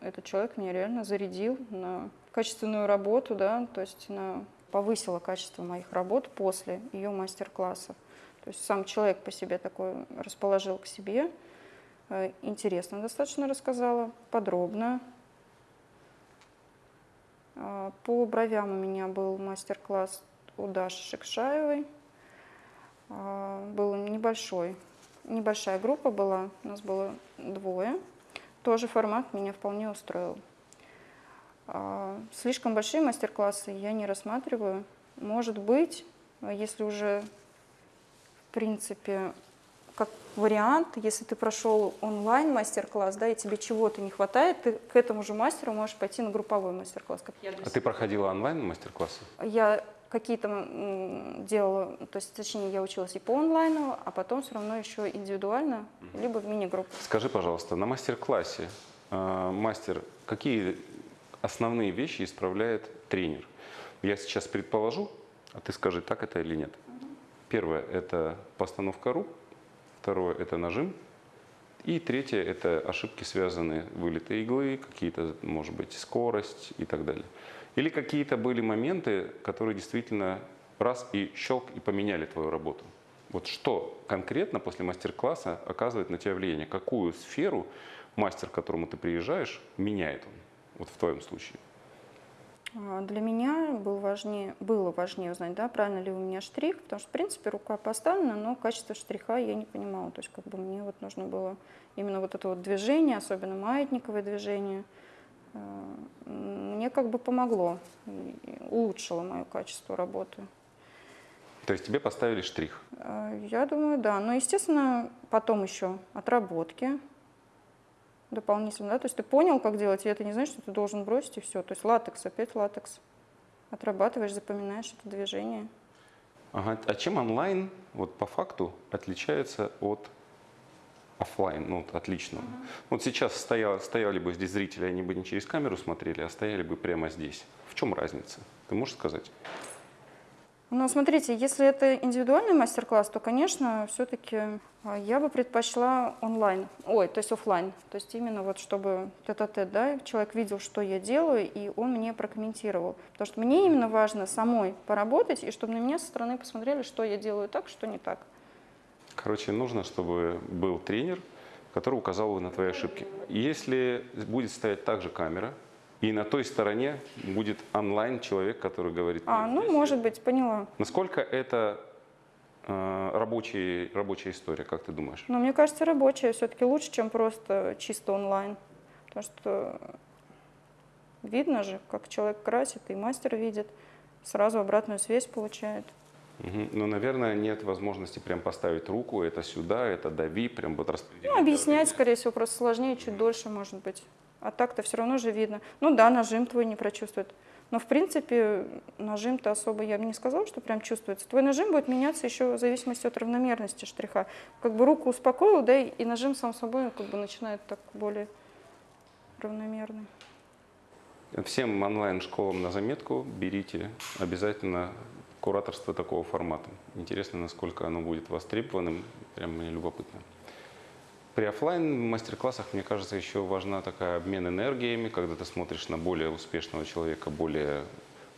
Этот человек меня реально зарядил на качественную работу, да, то есть на повысила качество моих работ после ее мастер-классов. То есть сам человек по себе такой расположил к себе, э, интересно достаточно рассказала, подробно, По бровям у меня был мастер-класс у Даши Шекшаевой. А, Был небольшой, небольшая группа была, у нас было двое. Тоже формат меня вполне устроил. А, Слишком большие мастер-классы я не рассматриваю. Может быть, а если уже, в принципе, как вариант, если ты прошел онлайн мастер-класс, да, и тебе чего-то не хватает, ты к этому же мастеру можешь пойти на групповой мастер-класс. А ты проходила онлайн мастер-классы? я какие-то делала, то есть, точнее, я училась и по онлайну, а потом все равно еще индивидуально, либо в мини-группах. Скажи, пожалуйста, на мастер-классе э, мастер какие основные вещи исправляет тренер? Я сейчас предположу, а ты скажи, так это или нет. Первое – это постановка рук, второе – это нажим, и третье – это ошибки, связанные вылеты иглы, какие-то, может быть, скорость и так далее. Или какие-то были моменты, которые действительно раз и щелк и поменяли твою работу. Вот что конкретно после мастер-класса оказывает на тебя влияние? Какую сферу мастер, к которому ты приезжаешь, меняет он? Вот в твоем случае. А, Для меня был важнее, было важнее узнать, да, правильно ли у меня штрих, потому что, в принципе, рука поставлена, но качество штриха я не понимала. То есть, как бы мне вот нужно было именно вот это вот движение, особенно маятниковое движение, э, мне как бы помогло, улучшило мое качество работы. То есть тебе поставили штрих. Э, Я думаю, да. Но, естественно, потом еще отработки дополнительно. Да? То есть ты понял, как делать, и это не значит, что ты должен бросить и все. То есть латекс, опять латекс. Отрабатываешь, запоминаешь это движение. Ага. А чем онлайн, вот по факту, отличается от оффлайн, ну, вот отличного? Вот сейчас стояли, стояли бы здесь зрители, они бы не через камеру смотрели, а стояли бы прямо здесь. В чем разница? Ты можешь сказать? Ну, смотрите, если это индивидуальный мастер-класс, то, конечно, все-таки я бы предпочла онлайн, ой, то есть оффлайн. То есть именно вот чтобы тет-а-тет, да, человек видел, что я делаю, и он мне прокомментировал. Потому что мне именно важно самой поработать, и чтобы на меня со стороны посмотрели, что я делаю так, что не так. Короче, нужно, чтобы был тренер, который указал бы на твои ошибки. Если будет стоять также камера, и на той стороне будет онлайн человек, который говорит, А, ну, может быть, поняла. насколько это э, рабочий, рабочая история, как ты думаешь? Но мне кажется, рабочая все-таки лучше, чем просто чисто онлайн. Потому что видно же, как человек красит, и мастер видит. сразу обратную связь получает. Мгм. Ну, наверное, нет возможности прям поставить руку, это сюда, это дави, прям вот распределить. Ну, объяснять, скорее всего, просто сложнее, чуть дольше, может быть. А так-то все равно же видно. Ну да, нажим твой не прочувствует. Но, в принципе, нажим-то особо я бы не сказала, что прям чувствуется. Твой нажим будет меняться еще в зависимости от равномерности штриха. Как бы руку успокоил, да, и нажим сам собой как бы начинает так более равномерный. Всем онлайн-школам на заметку берите обязательно кураторство такого формата. Интересно, насколько оно будет востребованным, прям мне любопытно. При оффлайн мастер-классах, мне кажется, еще важна такая обмен энергиями, когда ты смотришь на более успешного человека, более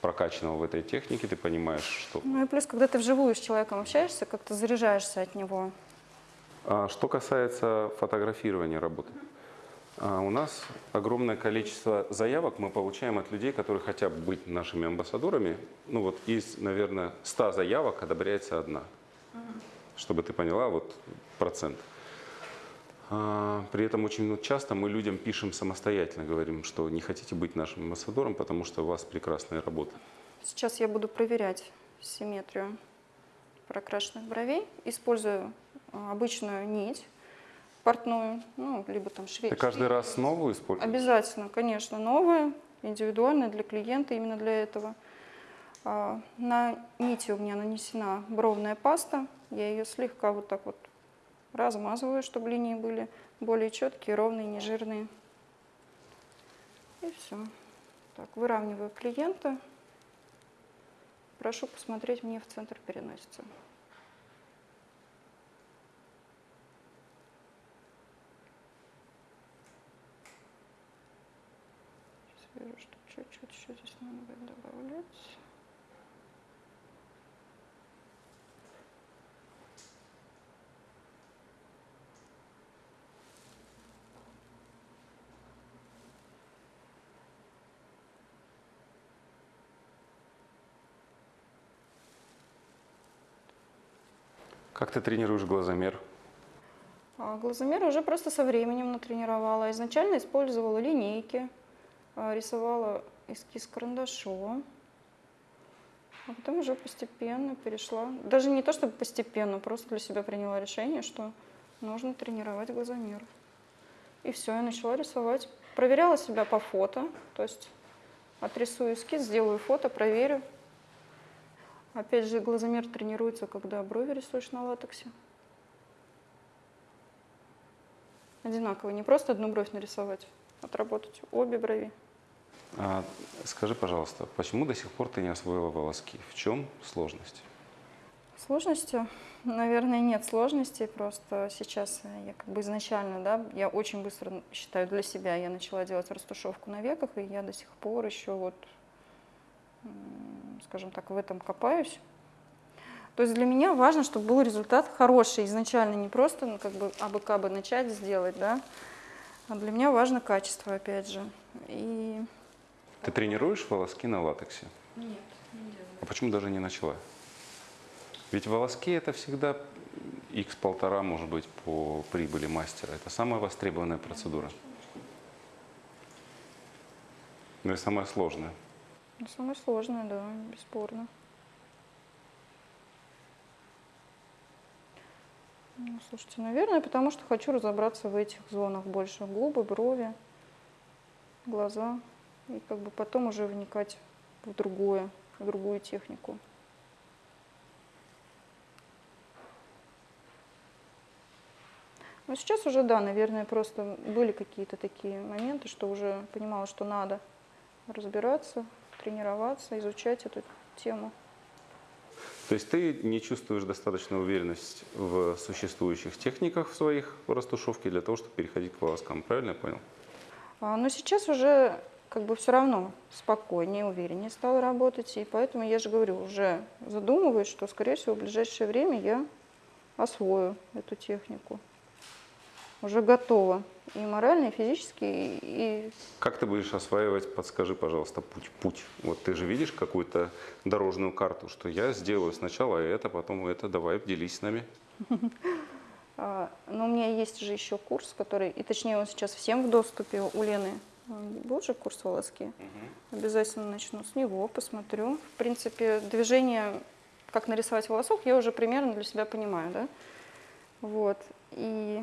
прокачанного в этой технике, ты понимаешь, что... Ну и плюс, когда ты вживую с человеком общаешься, как-то заряжаешься от него. А Что касается фотографирования работы, а, у нас огромное количество заявок мы получаем от людей, которые хотят быть нашими амбассадорами. Ну вот из, наверное, 100 заявок одобряется одна. Чтобы ты поняла, вот процент. А, При этом очень часто мы людям пишем самостоятельно, говорим, что не хотите быть нашим амбассадором, потому что у вас прекрасная работа. Сейчас я буду проверять симметрию прокрашенных бровей. Использую а, обычную нить портную, ну, либо там швей. Ты каждый раз новую используешь? Обязательно, конечно, новые, индивидуальные для клиента, именно для этого. А, На нити у меня нанесена бровная паста. Я ее слегка вот так вот размазываю, чтобы линии были более четкие, ровные, не жирные. И все. Так, выравниваю клиента. Прошу посмотреть мне в центр переносицы. Сейчас вижу, что чуть-чуть еще здесь надо будет добавлять. Как ты тренируешь глазомер? А глазомер уже просто со временем натренировала. Изначально использовала линейки, а, рисовала эскиз карандашом. А потом уже постепенно перешла. Даже не то, чтобы постепенно, просто для себя приняла решение, что нужно тренировать глазомер. И все, я начала рисовать. Проверяла себя по фото, то есть отрисую эскиз, сделаю фото, проверю. Опять же, глазомер тренируется, когда брови рисуешь на латексе. Одинаково, не просто одну бровь нарисовать, отработать обе брови. А, скажи, пожалуйста, почему до сих пор ты не освоила волоски? В чем сложность? Сложностью? Наверное, нет сложностей, просто сейчас я как бы изначально, да, я очень быстро считаю для себя, я начала делать растушевку на веках, и я до сих пор еще вот, скажем так, в этом копаюсь. То есть для меня важно, чтобы был результат хороший изначально, не просто ну, как бы абы-кабы начать сделать, да, а для меня важно качество, опять же. И Ты тренируешь волоски на латексе? Нет, не делаю. А почему даже не начала? Ведь волоски это всегда x полтора, может быть, по прибыли мастера. Это самая востребованная процедура. Ну и самая сложная. Ну, самое сложное, да, бесспорно. Ну, слушайте, наверное, потому что хочу разобраться в этих зонах больше. Губы, брови, глаза. И как бы потом уже вникать в другое, в другую технику. Но сейчас уже, да, наверное, просто были какие-то такие моменты, что уже понимала, что надо разбираться, тренироваться, изучать эту тему. То есть ты не чувствуешь достаточной уверенность в существующих техниках в своих растушевке для того, чтобы переходить к волоскам. Правильно я понял? А, Но сейчас уже как бы все равно спокойнее, увереннее стала работать, и поэтому я же говорю, уже задумываюсь, что, скорее всего, в ближайшее время я освою эту технику. Уже готова и морально, и физически, и, Как ты будешь осваивать, подскажи, пожалуйста, путь. Путь. Вот ты же видишь какую-то дорожную карту, что я сделаю сначала это, потом это, давай, делись с нами. [LAUGHS] А, Но у меня есть же еще курс, который, и точнее он сейчас всем в доступе у Лены Был же курс волоски. Обязательно начну с него, посмотрю. В принципе, движение, как нарисовать волосок, я уже примерно для себя понимаю, да? Вот. И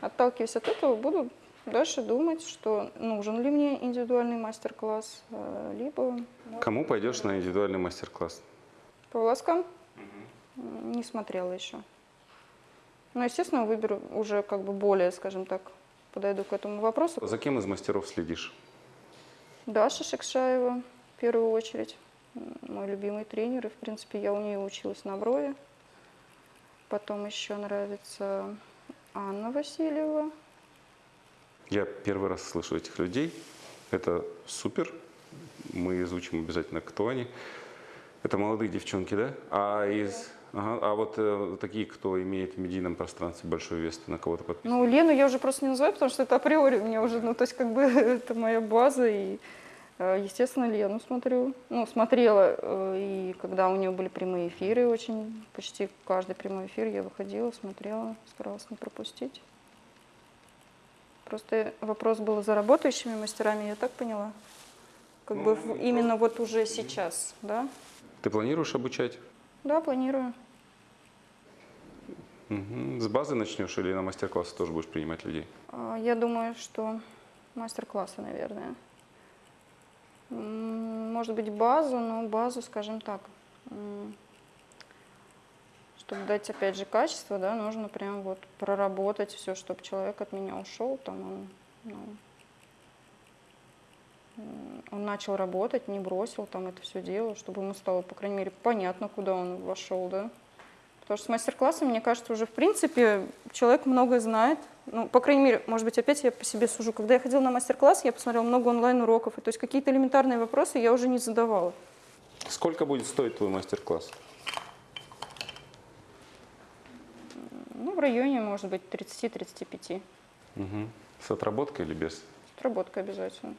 отталкиваясь от этого, буду дальше думать, что нужен ли мне индивидуальный мастер-класс, э, либо Кому пойдешь на индивидуальный мастер-класс? по волоскам М, не смотрела еще. Но, естественно, выберу уже как бы более, скажем так, подойду к этому вопросу. За кем из мастеров следишь? Даша Шекшаева, в первую очередь, мой любимый тренер, и, в принципе, я у нее училась на брови. Потом еще нравится Анна Васильева. Я первый раз слышу этих людей. Это супер. Мы изучим обязательно, кто они. Это молодые девчонки, да? А из... Ага, а вот э, такие, кто имеет в медийном пространстве большой вес, ты на кого-то подписан? Ну, Лену я уже просто не называю, потому что это априори у меня уже, ну, то есть, как бы, [LAUGHS] это моя база, и, естественно, Лену смотрю. Ну, смотрела, э, и когда у нее были прямые эфиры, очень, почти каждый прямой эфир я выходила, смотрела, старалась не пропустить. Просто вопрос был за работающими мастерами, я так поняла? Как бы в- именно вот уже сейчас, да? Ты планируешь обучать? Да, планирую. С базы начнешь или на мастер-классы тоже будешь принимать людей? А, Я думаю, что мастер-классы, наверное. Может быть, базу, но базу, скажем так, чтобы дать, опять же, качество, да, нужно прям вот проработать все, чтобы человек от меня ушел, там он, ну, он начал работать, не бросил там это все дело, чтобы ему стало, по крайней мере, понятно, куда он вошел, да. Потому что с мастер-классом, мне кажется, уже в принципе человек многое знает. Ну, по крайней мере, может быть, опять я по себе сужу. Когда я ходила на мастер-класс, я посмотрела много онлайн-уроков, то есть какие-то элементарные вопросы я уже не задавала. Сколько будет стоить твой мастер-класс? Ну, в районе, может быть, 30-35. Мгм. С отработкой или без? Отработка обязательно.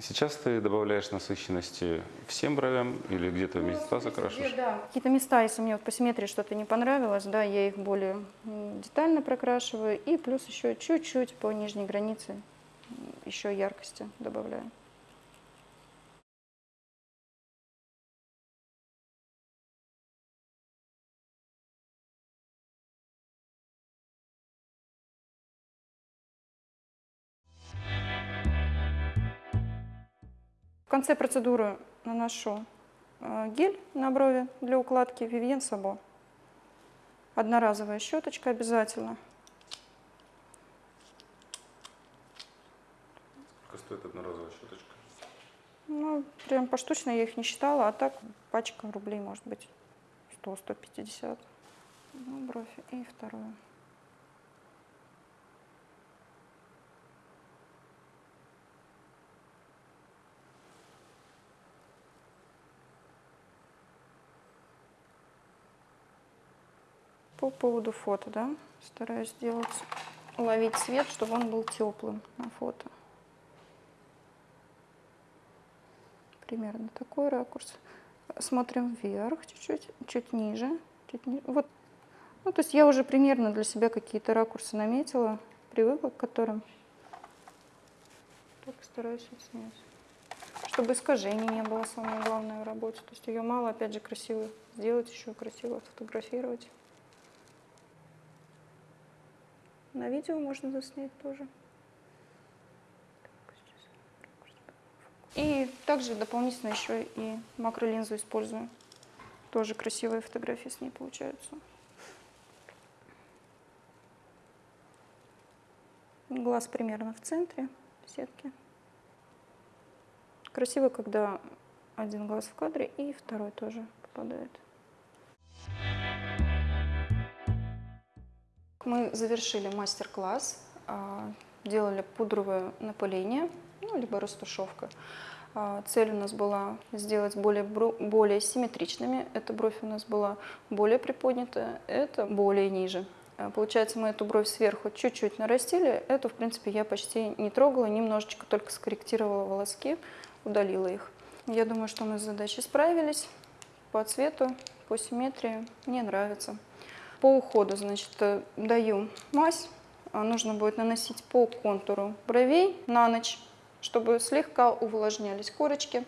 Сейчас ты добавляешь насыщенности всем бровям или где-то места закрашиваешь? Какие-то места, если мне вот по симметрии что-то не понравилось, да, я их более детально прокрашиваю. И плюс еще чуть-чуть по нижней границе еще яркости добавляю. В конце процедуры наношу э, гель на брови для укладки Vivien Sabo. Одноразовая щеточка обязательно. Сколько стоит одноразовая щеточка? Ну, прям поштучно я их не считала, а так пачка рублей может быть 100-150. Ну, бровь и вторую. По поводу фото, да, стараюсь сделать, ловить цвет, чтобы он был теплым на фото. Примерно такой ракурс. Смотрим вверх чуть-чуть, чуть ниже, чуть ниже. Вот. Ну, то есть я уже примерно для себя какие-то ракурсы наметила, привыкла к которым. Так стараюсь снять. Чтобы искажений не было, самое главное в работе. То есть ее мало, опять же, красиво сделать, еще красиво фотографировать. На видео можно заснять тоже. И также дополнительно еще и макролинзу использую. Тоже красивые фотографии с ней получаются. Глаз примерно в центре сетки. Красиво, когда один глаз в кадре и второй тоже попадает. Мы завершили мастер-класс, а, делали пудровое напыление, ну, либо растушевка. А, Цель у нас была сделать более, более симметричными. Эта бровь у нас была более приподнятая, это более ниже. А, Получается, мы эту бровь сверху чуть-чуть нарастили. Эту, в принципе, я почти не трогала, немножечко только скорректировала волоски, удалила их. Я думаю, что мы с задачей справились. По цвету, по симметрии мне нравится. По уходу, значит, э, даю мазь а, нужно будет наносить по контуру бровей на ночь, чтобы слегка увлажнялись корочки.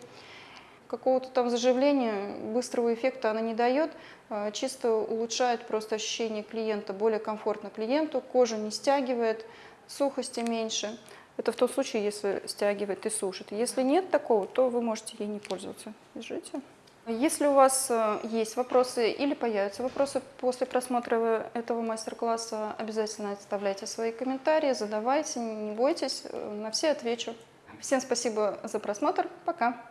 Какого-то там заживления, быстрого эффекта она не дает, а, чисто улучшает просто ощущение клиента, более комфортно клиенту, кожа не стягивает, сухости меньше. Это в том случае, если стягивает и сушит. Если нет такого, то вы можете ей не пользоваться. Держите. Если у вас э, есть вопросы или появятся вопросы после просмотра этого мастер-класса, обязательно оставляйте свои комментарии, задавайте, не бойтесь, э, на все отвечу. Всем спасибо за просмотр, пока!